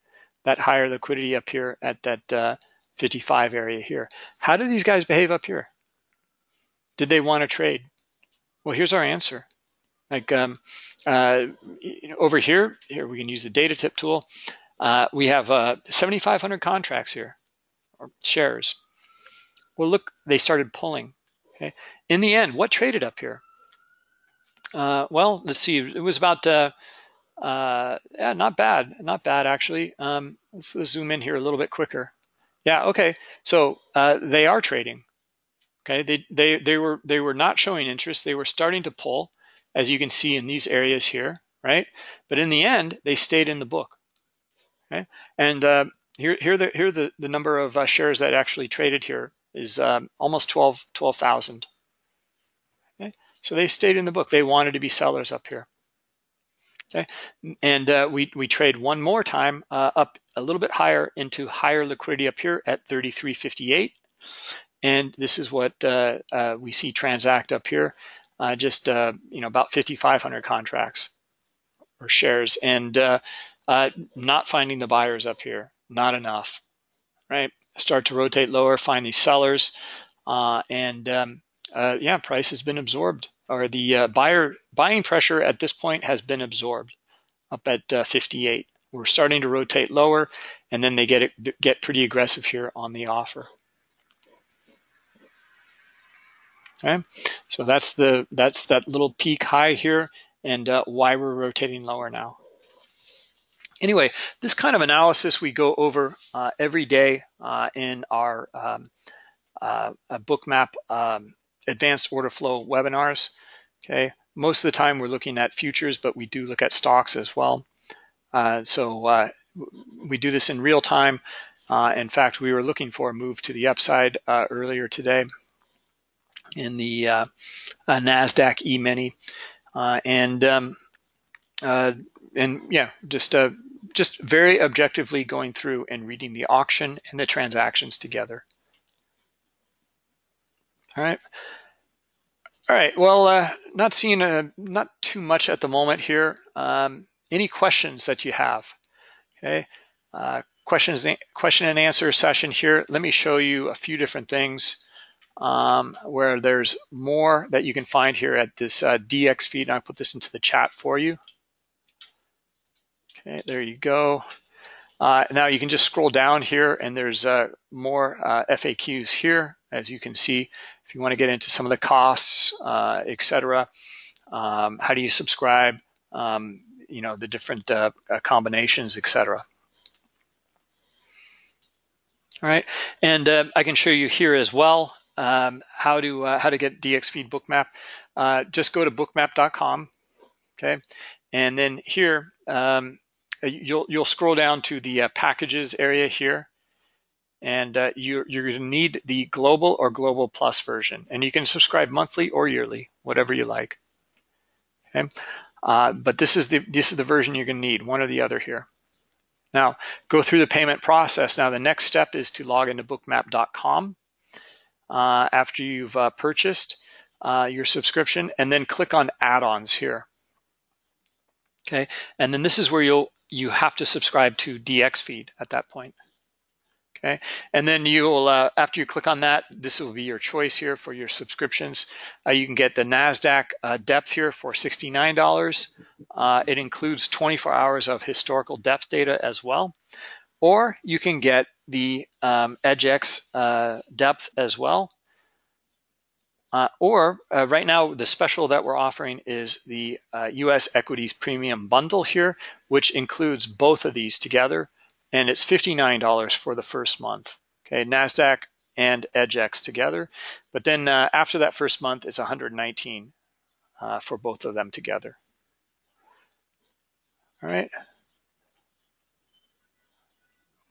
that higher liquidity up here at that uh, 55 area here. How do these guys behave up here? Did they want to trade? Well, here's our answer. Like um, uh, over here, here we can use the data tip tool. Uh, we have uh, 7,500 contracts here, or shares. Well, look, they started pulling. Okay. In the end, what traded up here? Uh, well, let's see. It was about uh, uh, yeah, not bad, not bad actually. Um, let's, let's, zoom in here a little bit quicker. Yeah, okay. So uh, they are trading. Okay, they they they were they were not showing interest. They were starting to pull, as you can see in these areas here, right? But in the end, they stayed in the book. Okay, and uh, here here the here the the number of uh, shares that actually traded here is um, almost 12 12,000. Okay, so they stayed in the book. They wanted to be sellers up here. Okay, and uh, we, we trade one more time uh, up a little bit higher into higher liquidity up here at 33.58. And this is what uh, uh we see transact up here, uh, just uh, you know about 5,500 contracts or shares, and not finding the buyers up here, not enough, right? Start to rotate lower, find these sellers, and um, yeah, price has been absorbed or the uh, buyer buying pressure at this point has been absorbed up at uh, 58. We're starting to rotate lower, and then they get it, get pretty aggressive here on the offer. Okay, so that's the that's that little peak high here, and uh, why we're rotating lower now. Anyway, this kind of analysis we go over uh, every day uh, in our um, uh, bookmap um, advanced order flow webinars. Okay, most of the time we're looking at futures, but we do look at stocks as well. Uh, so uh, we do this in real time. Uh, in fact, we were looking for a move to the upside earlier today in the Nasdaq E-mini, and um, and yeah, just uh, just very objectively going through and reading the auction and the transactions together. All right. All right. Well, uh, not seeing a, uh, not too much at the moment here. Um, any questions that you have? Okay. Uh, questions, question and answer session here. Let me show you a few different things um, where there's more that you can find here at this uh, DX feed. And I'll put this into the chat for you. Okay, there you go. Uh, now you can just scroll down here and there's uh, more uh, FAQs here, as you can see. If you want to get into some of the costs, uh, etc., um, how do you subscribe, um, you know, the different uh, uh, combinations, etc. All right, and I can show you here as well um, how to how to get DXFeed Bookmap. just go to bookmap.com, okay, and then here um, you'll you'll scroll down to the uh, packages area here, and uh, you're you're going to need the global or global plus version, and you can subscribe monthly or yearly, whatever you like. Okay, uh, but this is the this is the version you're going to need, one or the other here. Now go through the payment process. Now the next step is to log into bookmap.com uh, after you've uh, purchased your subscription, and then click on add-ons here. Okay, and then this is where you'll you have to subscribe to DX feed at that point. Okay, and then you'll uh, after you click on that, this will be your choice here for your subscriptions. Uh, you can get the Nasdaq uh, depth here for $69. Uh, it includes 24 hours of historical depth data as well, or you can get the um, EDGX uh, depth as well. Uh, or uh, right now, the special that we're offering is the uh, US Equities Premium Bundle here, which includes both of these together, and it's $59 for the first month. Okay, NASDAQ and EDGX together. But then uh, after that first month, it's 119 uh, for both of them together. All right.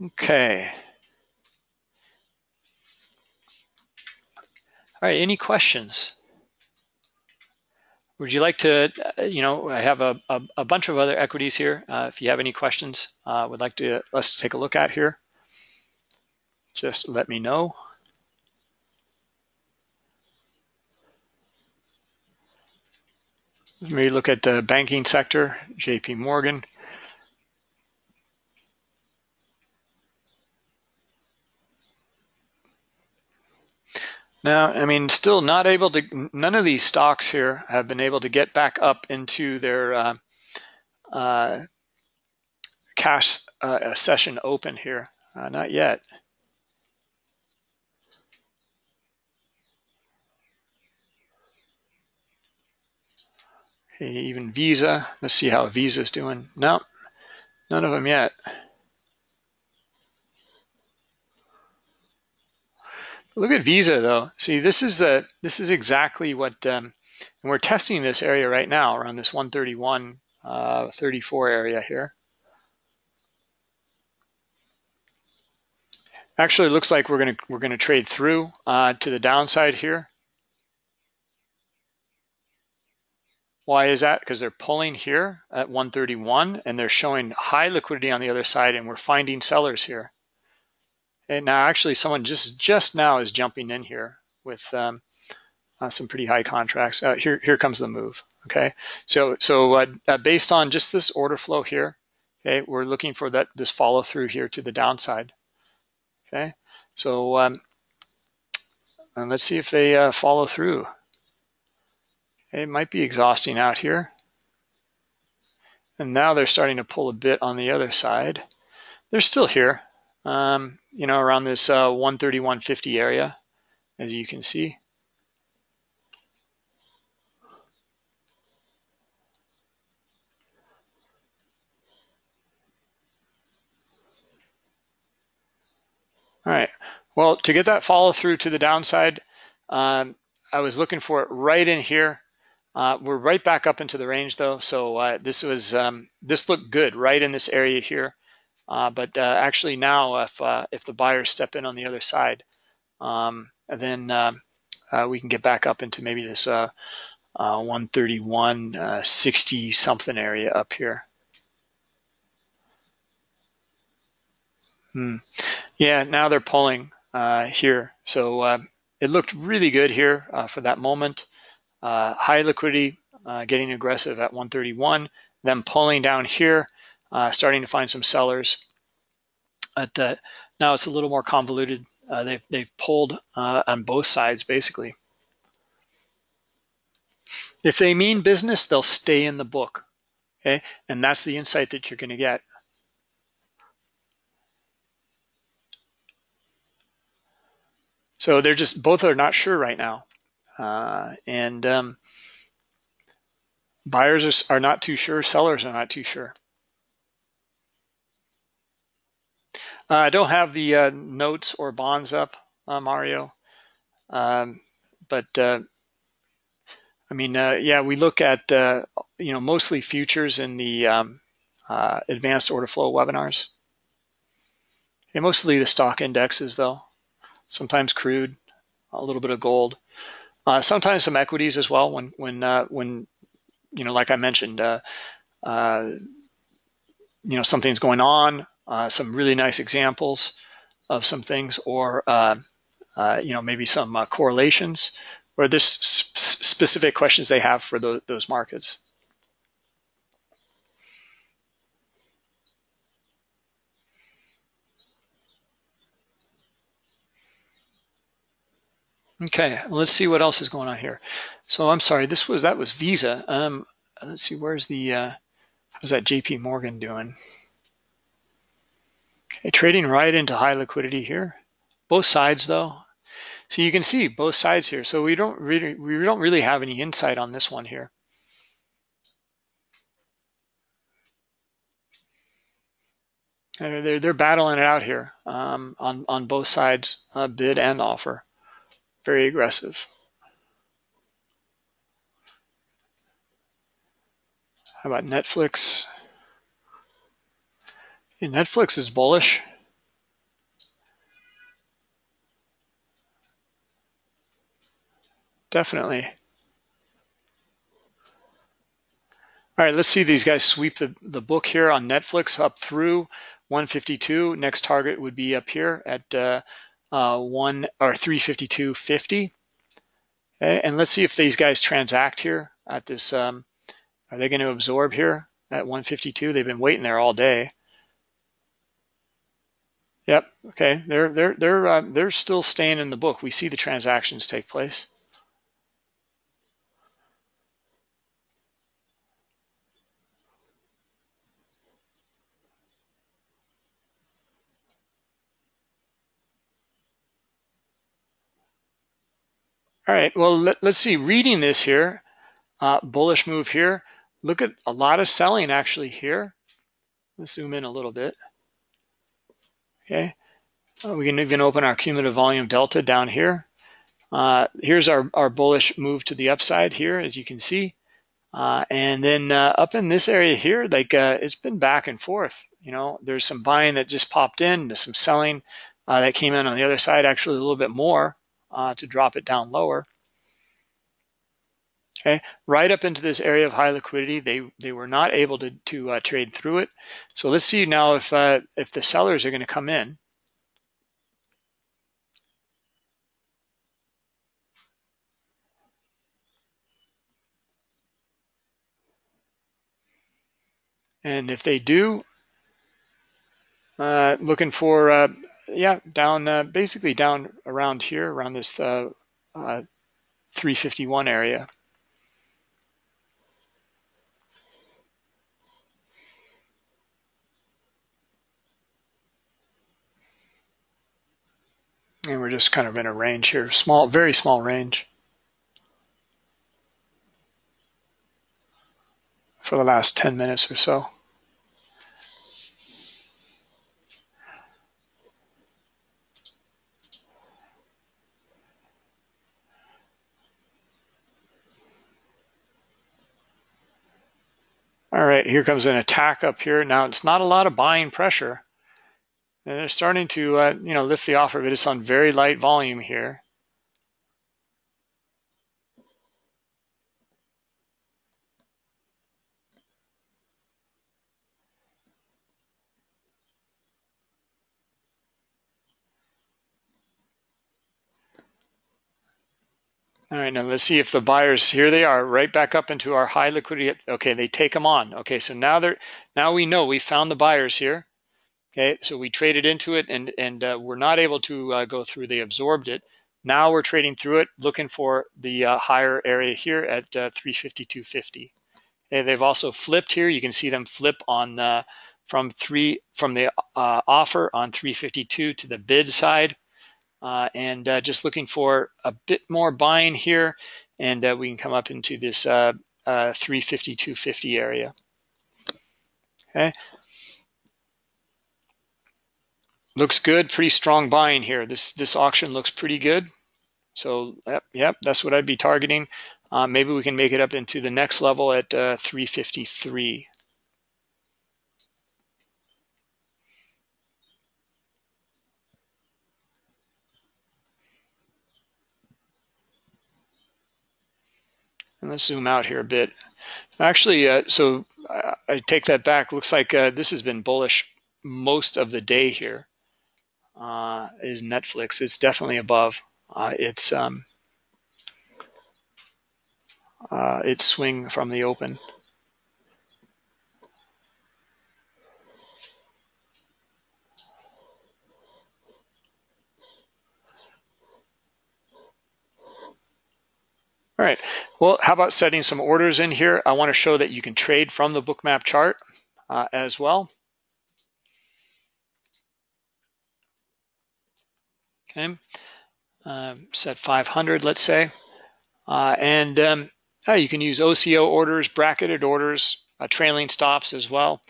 Okay. All right, any questions? Would you like to, uh, you know, I have a, a, a, bunch of other equities here. Uh, if you have any questions, uh, would like to let's take a look at here. Just let me know. Let me look at the banking sector, JP Morgan. Now, I mean, still not able to, none of these stocks here have been able to get back up into their uh, uh, cash uh, session open here. Uh, not yet. Okay, even Visa, let's see how Visa's doing. No, none of them yet. Look at Visa though. See, this is the this is exactly what, um, and we're testing this area right now around this 131, uh, 34 area here. Actually, looks like we're gonna we're gonna trade through uh, to the downside here. Why is that? Because they're pulling here at 131 and they're showing high liquidity on the other side and we're finding sellers here. And now actually someone just just now is jumping in here with um, uh, some pretty high contracts. Uh, here, here comes the move, okay? So, so uh, uh, based on just this order flow here, okay, we're looking for that this follow through here to the downside, okay? So um, and let's see if they uh, follow through. It might be exhausting out here. And now they're starting to pull a bit on the other side. They're still here um, you know, around this uh, 130, area, as you can see. All right, well, to get that follow through to the downside, um, I was looking for it right in here. Uh, we're right back up into the range though, so uh, this was um, this looked good right in this area here. Uh, but uh, actually now, if uh, if the buyers step in on the other side, um, then um, uh, we can get back up into maybe this uh, 131, 60 something area up here. Hmm. Yeah, now they're pulling here. So it looked really good here for that moment. high liquidity, getting aggressive at 131, then pulling down here uh, starting to find some sellers. But uh, now it's a little more convoluted. Uh, they've, they've pulled uh, on both sides, basically. If they mean business, they'll stay in the book, okay? And that's the insight that you're gonna get. So they're just, both are not sure right now. Uh, and um, buyers are, are not too sure, sellers are not too sure. Uh, I don't have the uh, notes or bonds up, uh, Mario, um, but uh, I mean, uh, yeah, we look at uh, you know mostly futures in the um, advanced order flow webinars. And mostly the stock indexes, though. Sometimes crude, a little bit of gold, sometimes some equities as well. When when when you know, like I mentioned, you know, something's going on uh, some really nice examples of some things, or uh, uh, you know maybe some uh, correlations, or there's sp specific questions they have for the, those markets. Okay, let's see what else is going on here. So I'm sorry, this was that was Visa. Um, let's see, where's the uh, how's that JP Morgan doing? Trading right into high liquidity here. Both sides though. So you can see both sides here. So we don't really we don't really have any insight on this one here. They're, they're battling it out here um, on, on both sides, uh, bid and offer. Very aggressive. How about Netflix? Netflix is bullish. Definitely. All right, let's see these guys sweep the, the book here on Netflix up through 152. Next target would be up here at uh, uh, one or 352.50. Okay, and let's see if these guys transact here at this um, Are they going to absorb here at 152? They've been waiting there all day. Yep. Okay. They're they're they're uh, they're still staying in the book. We see the transactions take place. All right, well, let, us see, reading this here, uh, bullish move here. Look at a lot of selling actually here. Let's zoom in a little bit. Okay, uh, we can even open our cumulative volume delta down here. Uh, here's our, our bullish move to the upside here, as you can see. Uh, and then uh, up in this area here, like uh, it's been back and forth. You know, there's some buying that just popped in, there's some selling uh, that came in on the other side, actually a little bit more to drop it down lower. Okay, right up into this area of high liquidity, they they were not able to to uh, trade through it. So let's see now if uh, if the sellers are going to come in. And if they do, uh, looking for uh, yeah, down uh, basically down around here, around this uh, uh, 351 area. And we're just kind of in a range here, small, very small range. For the last 10 minutes or so. All right, here comes an attack up here. Now it's not a lot of buying pressure. And they're starting to, uh, you know, lift the offer, but it's on very light volume here. All right, now let's see if the buyers, here they are, right back up into our high liquidity. Okay, they take them on. Okay, so now they're, now we know we found the buyers here. Okay, so we traded into it and, and uh, we're not able to uh, go through, they absorbed it. Now we're trading through it, looking for the uh, higher area here at uh, 352.50. Okay, they've also flipped here. You can see them flip on uh, from three from the uh, offer on 352 to the bid side and just looking for a bit more buying here and we can come up into this uh, uh, 350 250 area okay looks good pretty strong buying here this this auction looks pretty good so yep, yep that's what I'd be targeting uh, maybe we can make it up into the next level at 353 And let's zoom out here a bit. Actually, uh, so I, I take that back. Looks like uh, this has been bullish most of the day here. Uh, is Netflix. It's definitely above. Uh, it's um, uh, its swing from the open. All right, well, how about setting some orders in here? I wanna show that you can trade from the bookmap chart uh, as well. Okay, um, set 500, let's say. Uh, and um, oh, you can use OCO orders, bracketed orders, uh, trailing stops as well.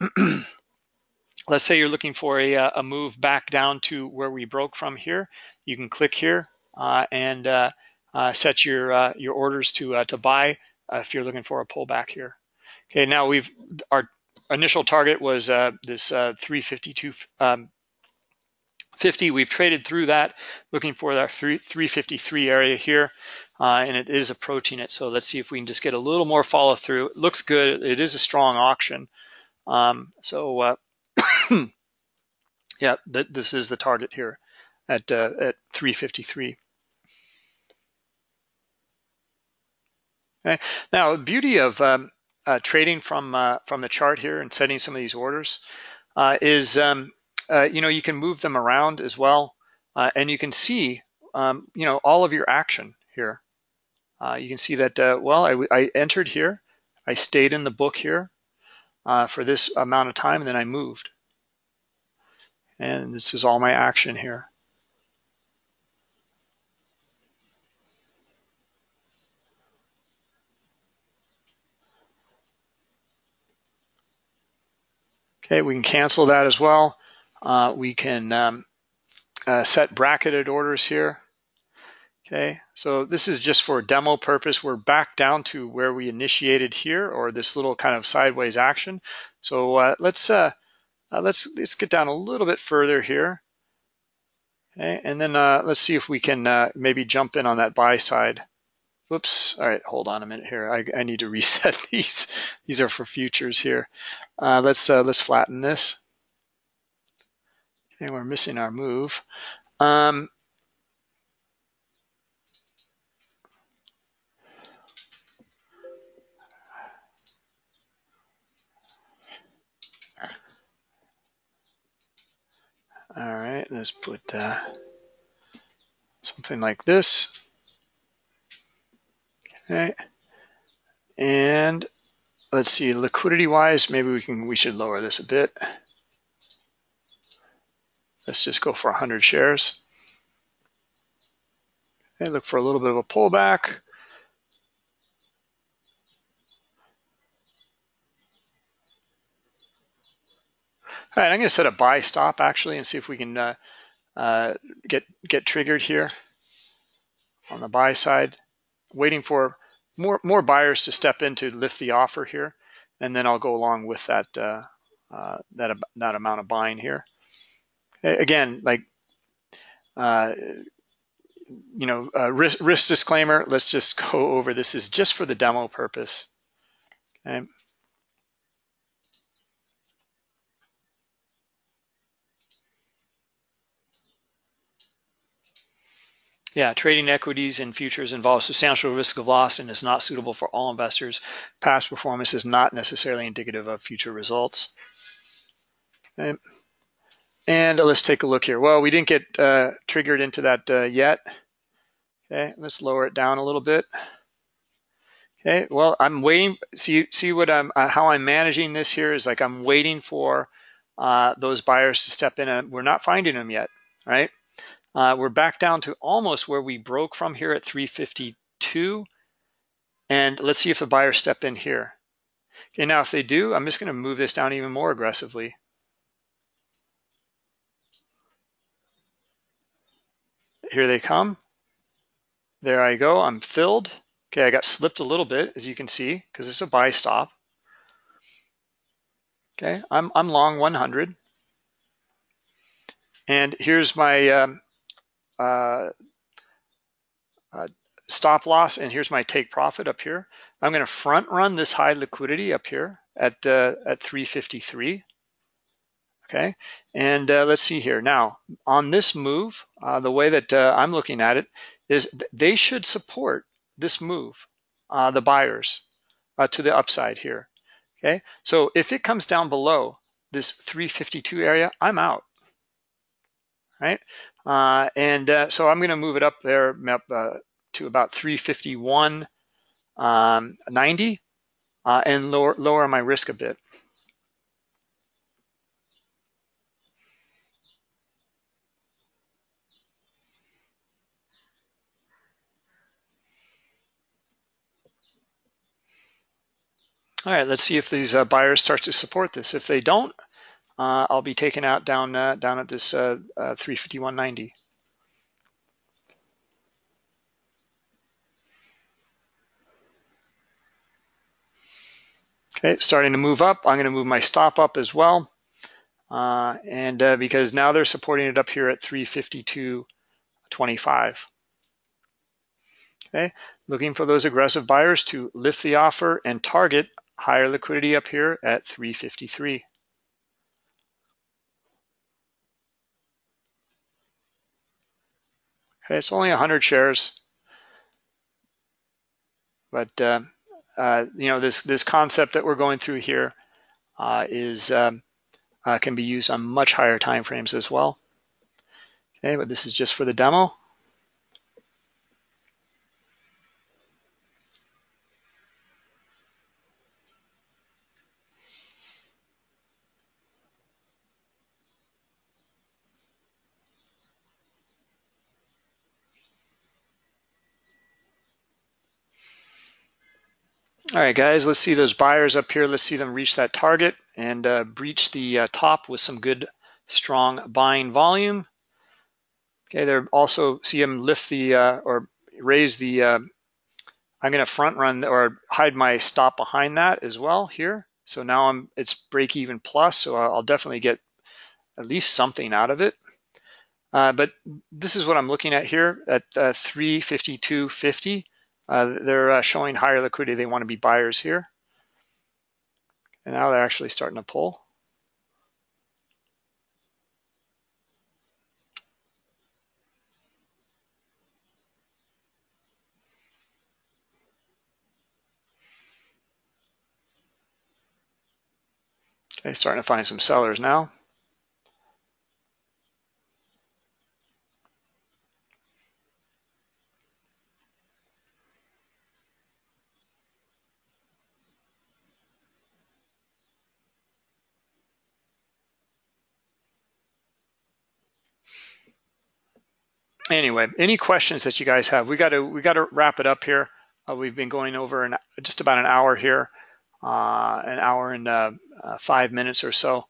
let's say you're looking for a, uh, a, move back down to where we broke from here. You can click here uh, and uh, uh, set your uh, your orders to uh, to buy if you're looking for a pullback here. Okay, now we've our initial target was this 352 um, 50. We've traded through that, looking for that 353 area here, uh, and it is approaching it. So let's see if we can just get a little more follow through. It looks good. It is a strong auction. Um, so uh, yeah, th this is the target here at uh, at 353. Okay. Now, the beauty of um, uh, trading from uh, from the chart here and setting some of these orders uh, is um, uh, you know you can move them around as well, uh, and you can see um, you know all of your action here. Uh, you can see that well I, I, entered here, I stayed in the book here for this amount of time, and then I moved, and this is all my action here. Okay, we can cancel that as well. Uh, we can um, uh, set bracketed orders here. Okay, so this is just for demo purpose. We're back down to where we initiated here, or this little kind of sideways action. So uh, let's uh, uh, let's let's get down a little bit further here. Okay, and then uh, let's see if we can maybe jump in on that buy side. Whoops. All right, hold on a minute here. I, I need to reset these. These are for futures here. Let's let's flatten this. We're missing our move. Um, all right, let's put uh, something like this. Okay. And let's see, liquidity wise, maybe we can we should lower this a bit. Let's just go for 100 shares. And look for a little bit of a pullback. All right, I'm going to set a buy stop actually and see if we can uh, uh, get get triggered here on the buy side waiting for more more buyers to step in to lift the offer here, and then I'll go along with that uh, uh, that that amount of buying here. Again, like uh, you know, risk, risk disclaimer. Let's just go over this. Is just for the demo purpose. Okay. Yeah, trading equities and futures involves substantial risk of loss and is not suitable for all investors. Past performance is not necessarily indicative of future results. Okay. And let's take a look here. Well, we didn't get uh, triggered into that uh, yet. Okay, let's lower it down a little bit. Okay, well, I'm waiting. See, see what I'm, uh, how I'm managing this here is like I'm waiting for uh, those buyers to step in, and we're not finding them yet, right? Uh, we're back down to almost where we broke from here at 352. And let's see if the buyers step in here. Okay, now if they do, I'm just going to move this down even more aggressively. Here they come. There I go. I'm filled. Okay, I got slipped a little bit, as you can see, because it's a buy stop. Okay, I'm, I'm long 100. And here's my um, uh, uh, stop loss, and here's my take profit up here. I'm going to front run this high liquidity up here at uh, at 353. Okay, and uh, let's see here. Now, on this move, uh, the way that uh, I'm looking at it is they should support this move, uh, the buyers, uh, to the upside here. Okay, so if it comes down below this 352 area, I'm out right? Uh, and so I'm going to move it up there up, to about 351.90 um, and lower, lower my risk a bit. All right, let's see if these uh, buyers start to support this. If they don't, uh, I'll be taken out down uh, down at this uh, 351.90. Okay, starting to move up. I'm going to move my stop up as well. Uh, and uh, because now they're supporting it up here at 352.25. Okay, looking for those aggressive buyers to lift the offer and target higher liquidity up here at 353. Okay, it's only 100 shares, but uh, uh, you know, this this concept that we're going through here uh, is um, uh, can be used on much higher time frames as well. Okay, but this is just for the demo. All right, guys, let's see those buyers up here. Let's see them reach that target and uh, breach the uh, top with some good, strong buying volume. Okay, they're also see them lift the uh, or raise the. Uh, I'm going to front run or hide my stop behind that as well here. So now I'm it's break even plus, so I'll definitely get at least something out of it. Uh, but this is what I'm looking at here at uh, 352.50. Uh, they're uh, showing higher liquidity. They want to be buyers here. And now they're actually starting to pull. Okay, starting to find some sellers now. Anyway, any questions that you guys have? We got to we got to wrap it up here. Uh, we've been going over an, just about an hour here, uh, an hour and uh, uh five minutes or so.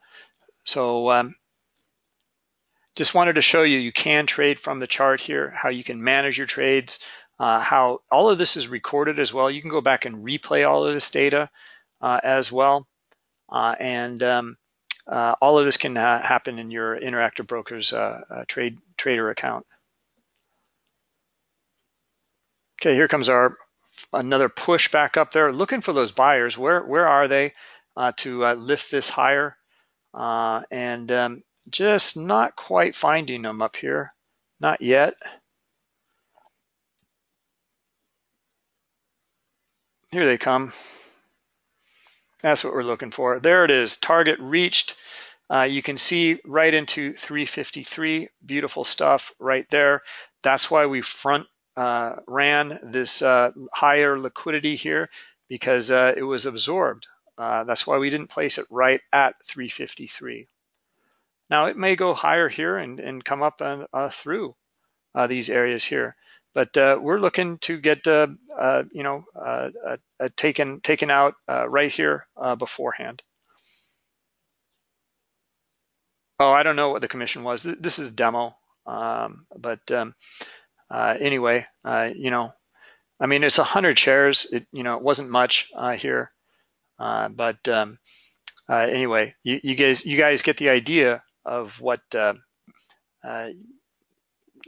So um, just wanted to show you you can trade from the chart here, how you can manage your trades, uh, how all of this is recorded as well. You can go back and replay all of this data uh, as well, and um, all of this can ha happen in your Interactive Brokers trade trader account. Okay, here comes our another push back up there, looking for those buyers. Where where are they uh, to uh, lift this higher? Uh, and um, just not quite finding them up here, not yet. Here they come. That's what we're looking for. There it is, target reached. Uh, you can see right into 353, beautiful stuff right there. That's why we front uh, ran this uh, higher liquidity here because uh, it was absorbed. Uh, that's why we didn't place it right at 353. Now it may go higher here and, and come up uh, through these areas here, but we're looking to get you know taken taken out right here beforehand. Oh, I don't know what the commission was. This is demo, um, but um, uh, anyway, uh, you know, I mean, it's 100 shares. It, you know, it wasn't much uh, here, uh, but um, uh, anyway, you, you, guys, you guys get the idea of what, you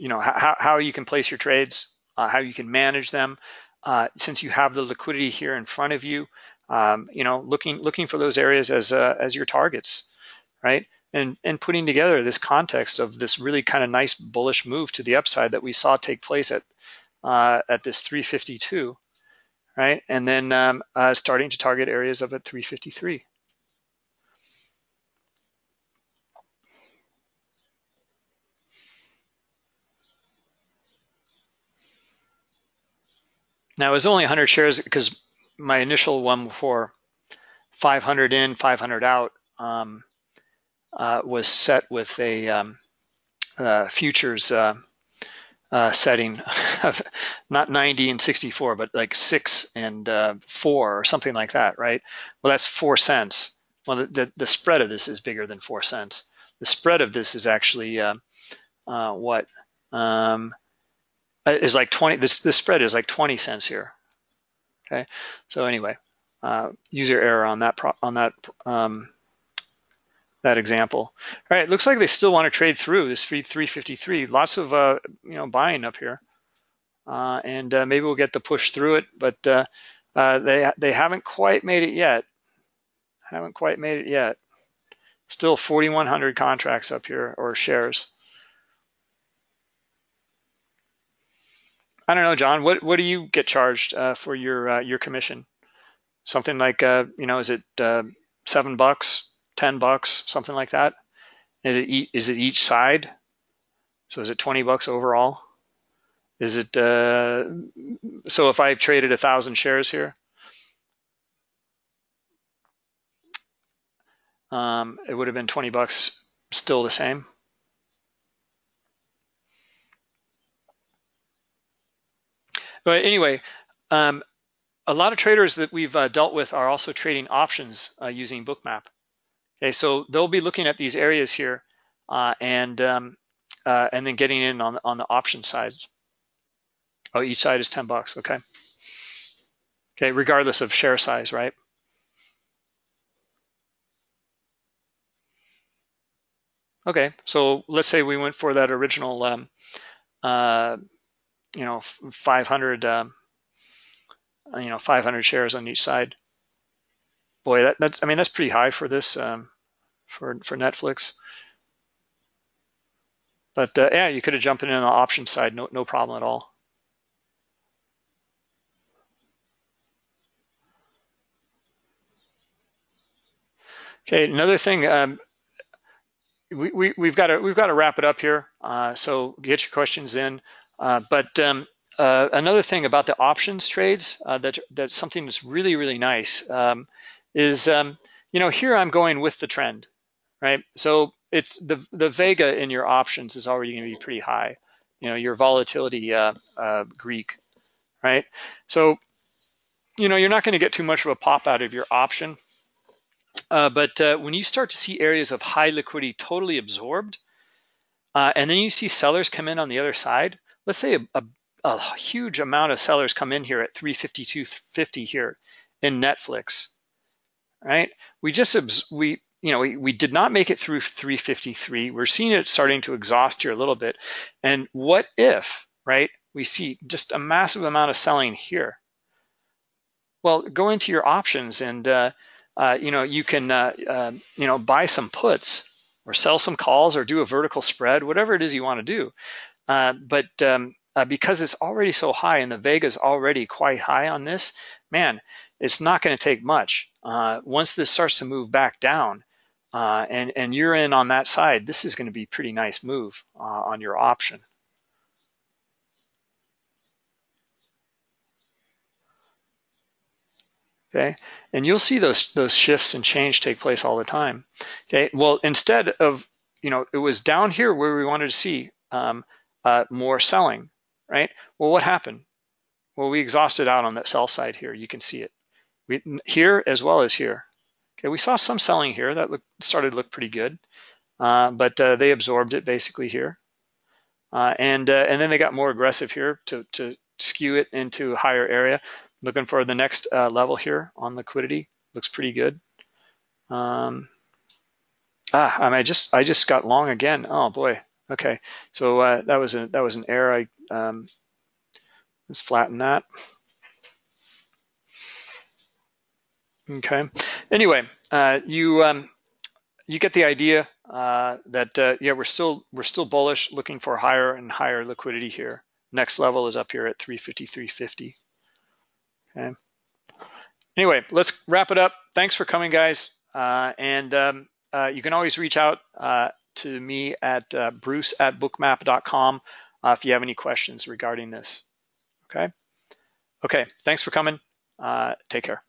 know, how, how you can place your trades, how you can manage them. since you have the liquidity here in front of you, um, you know, looking looking for those areas as as your targets, right? And, and putting together this context of this really kind of nice bullish move to the upside that we saw take place at uh, at this 352, right? And then um, uh, starting to target areas of at 353. Now it was only 100 shares because my initial one for 500 in, 500 out. Um, uh, was set with a um, uh, futures uh, uh setting of not 90 and 64, but like six and uh, four or something like that, right? Well, that's four cents. Well, the, the, the, spread of this is bigger than four cents. The spread of this is actually uh, what um, is like 20. This the spread is like 20 cents here. Okay, so anyway, user error on that on that um, that example. All right, looks like they still want to trade through this 353. Lots of uh, you know buying up here, uh, and uh, maybe we'll get the push through it, but uh, uh, they they haven't quite made it yet. Haven't quite made it yet. Still 4,100 contracts up here or shares. I don't know, John. What what do you get charged uh, for your your commission? something like you know, is it seven bucks, ten bucks, something like that? Is it is it each side? So is it 20 bucks overall? Is it uh, so if I traded a thousand shares here? Um, it would have been 20 bucks, still the same. But anyway, um, a lot of traders that we've uh, dealt with are also trading options uh, using Bookmap. Okay, so they'll be looking at these areas here uh, and um, uh, and then getting in on on the option side. Oh, each side is 10 bucks. Okay. Okay, regardless of share size, right? Okay, so let's say we went for that original, um, uh, you know, 500, um, you know, 500 shares on each side. Boy, that, that's, I mean, that's pretty high for this, um, for, for Netflix. But uh, yeah, you could have jumped in on the option side, no, no problem at all. Okay, another thing, um, we, we, we've got to we've got to wrap it up here. Uh, so get your questions in. Uh, but um, uh, another thing about the options trades uh, that that's something that's really really nice um, is um, you know here I'm going with the trend, right? So it's the the vega in your options is already going to be pretty high. You know your volatility uh, uh, Greek, right? So you know you're not going to get too much of a pop out of your option uh, but uh, when you start to see areas of high liquidity totally absorbed, uh, and then you see sellers come in on the other side, let's say a, a, a huge amount of sellers come in here at 352.50 here in Netflix, right? We just, we, you know, we, we did not make it through 353. We're seeing it starting to exhaust here a little bit. And what if, right, we see just a massive amount of selling here? Well, go into your options and, uh, uh, you know, you can, uh, uh, you know, buy some puts or sell some calls or do a vertical spread, whatever it is you want to do. Uh, but um, uh, because it's already so high and the Vega is already quite high on this, man, it's not going to take much. Once this starts to move back down, and and you're in on that side, this is going to be pretty nice move on your option. okay? And you'll see those, those shifts and change take place all the time, okay? Well, instead of, you know, it was down here where we wanted to see um, uh, more selling, right? Well, what happened? Well, we exhausted out on that sell side here. You can see it we, here as well as here. Okay, we saw some selling here that started to look pretty good, uh, but uh, they absorbed it basically here. Uh, and, uh, and then they got more aggressive here to, to skew it into a higher area. Looking for the next uh, level here on liquidity. Looks pretty good. Um, ah, I, mean, I just I just got long again. Oh boy. Okay, so uh, that was a that was an error. I um, let's flatten that. Okay. Anyway, uh, you um, you get the idea uh, that uh, yeah we're still we're still bullish, looking for higher and higher liquidity here. Next level is up here at 350, 350. Okay. Anyway, let's wrap it up. Thanks for coming, guys. Uh, and um, uh, you can always reach out uh, to me at bruce at bookmap.com if you have any questions regarding this. Okay. Okay. Thanks for coming. Uh, take care.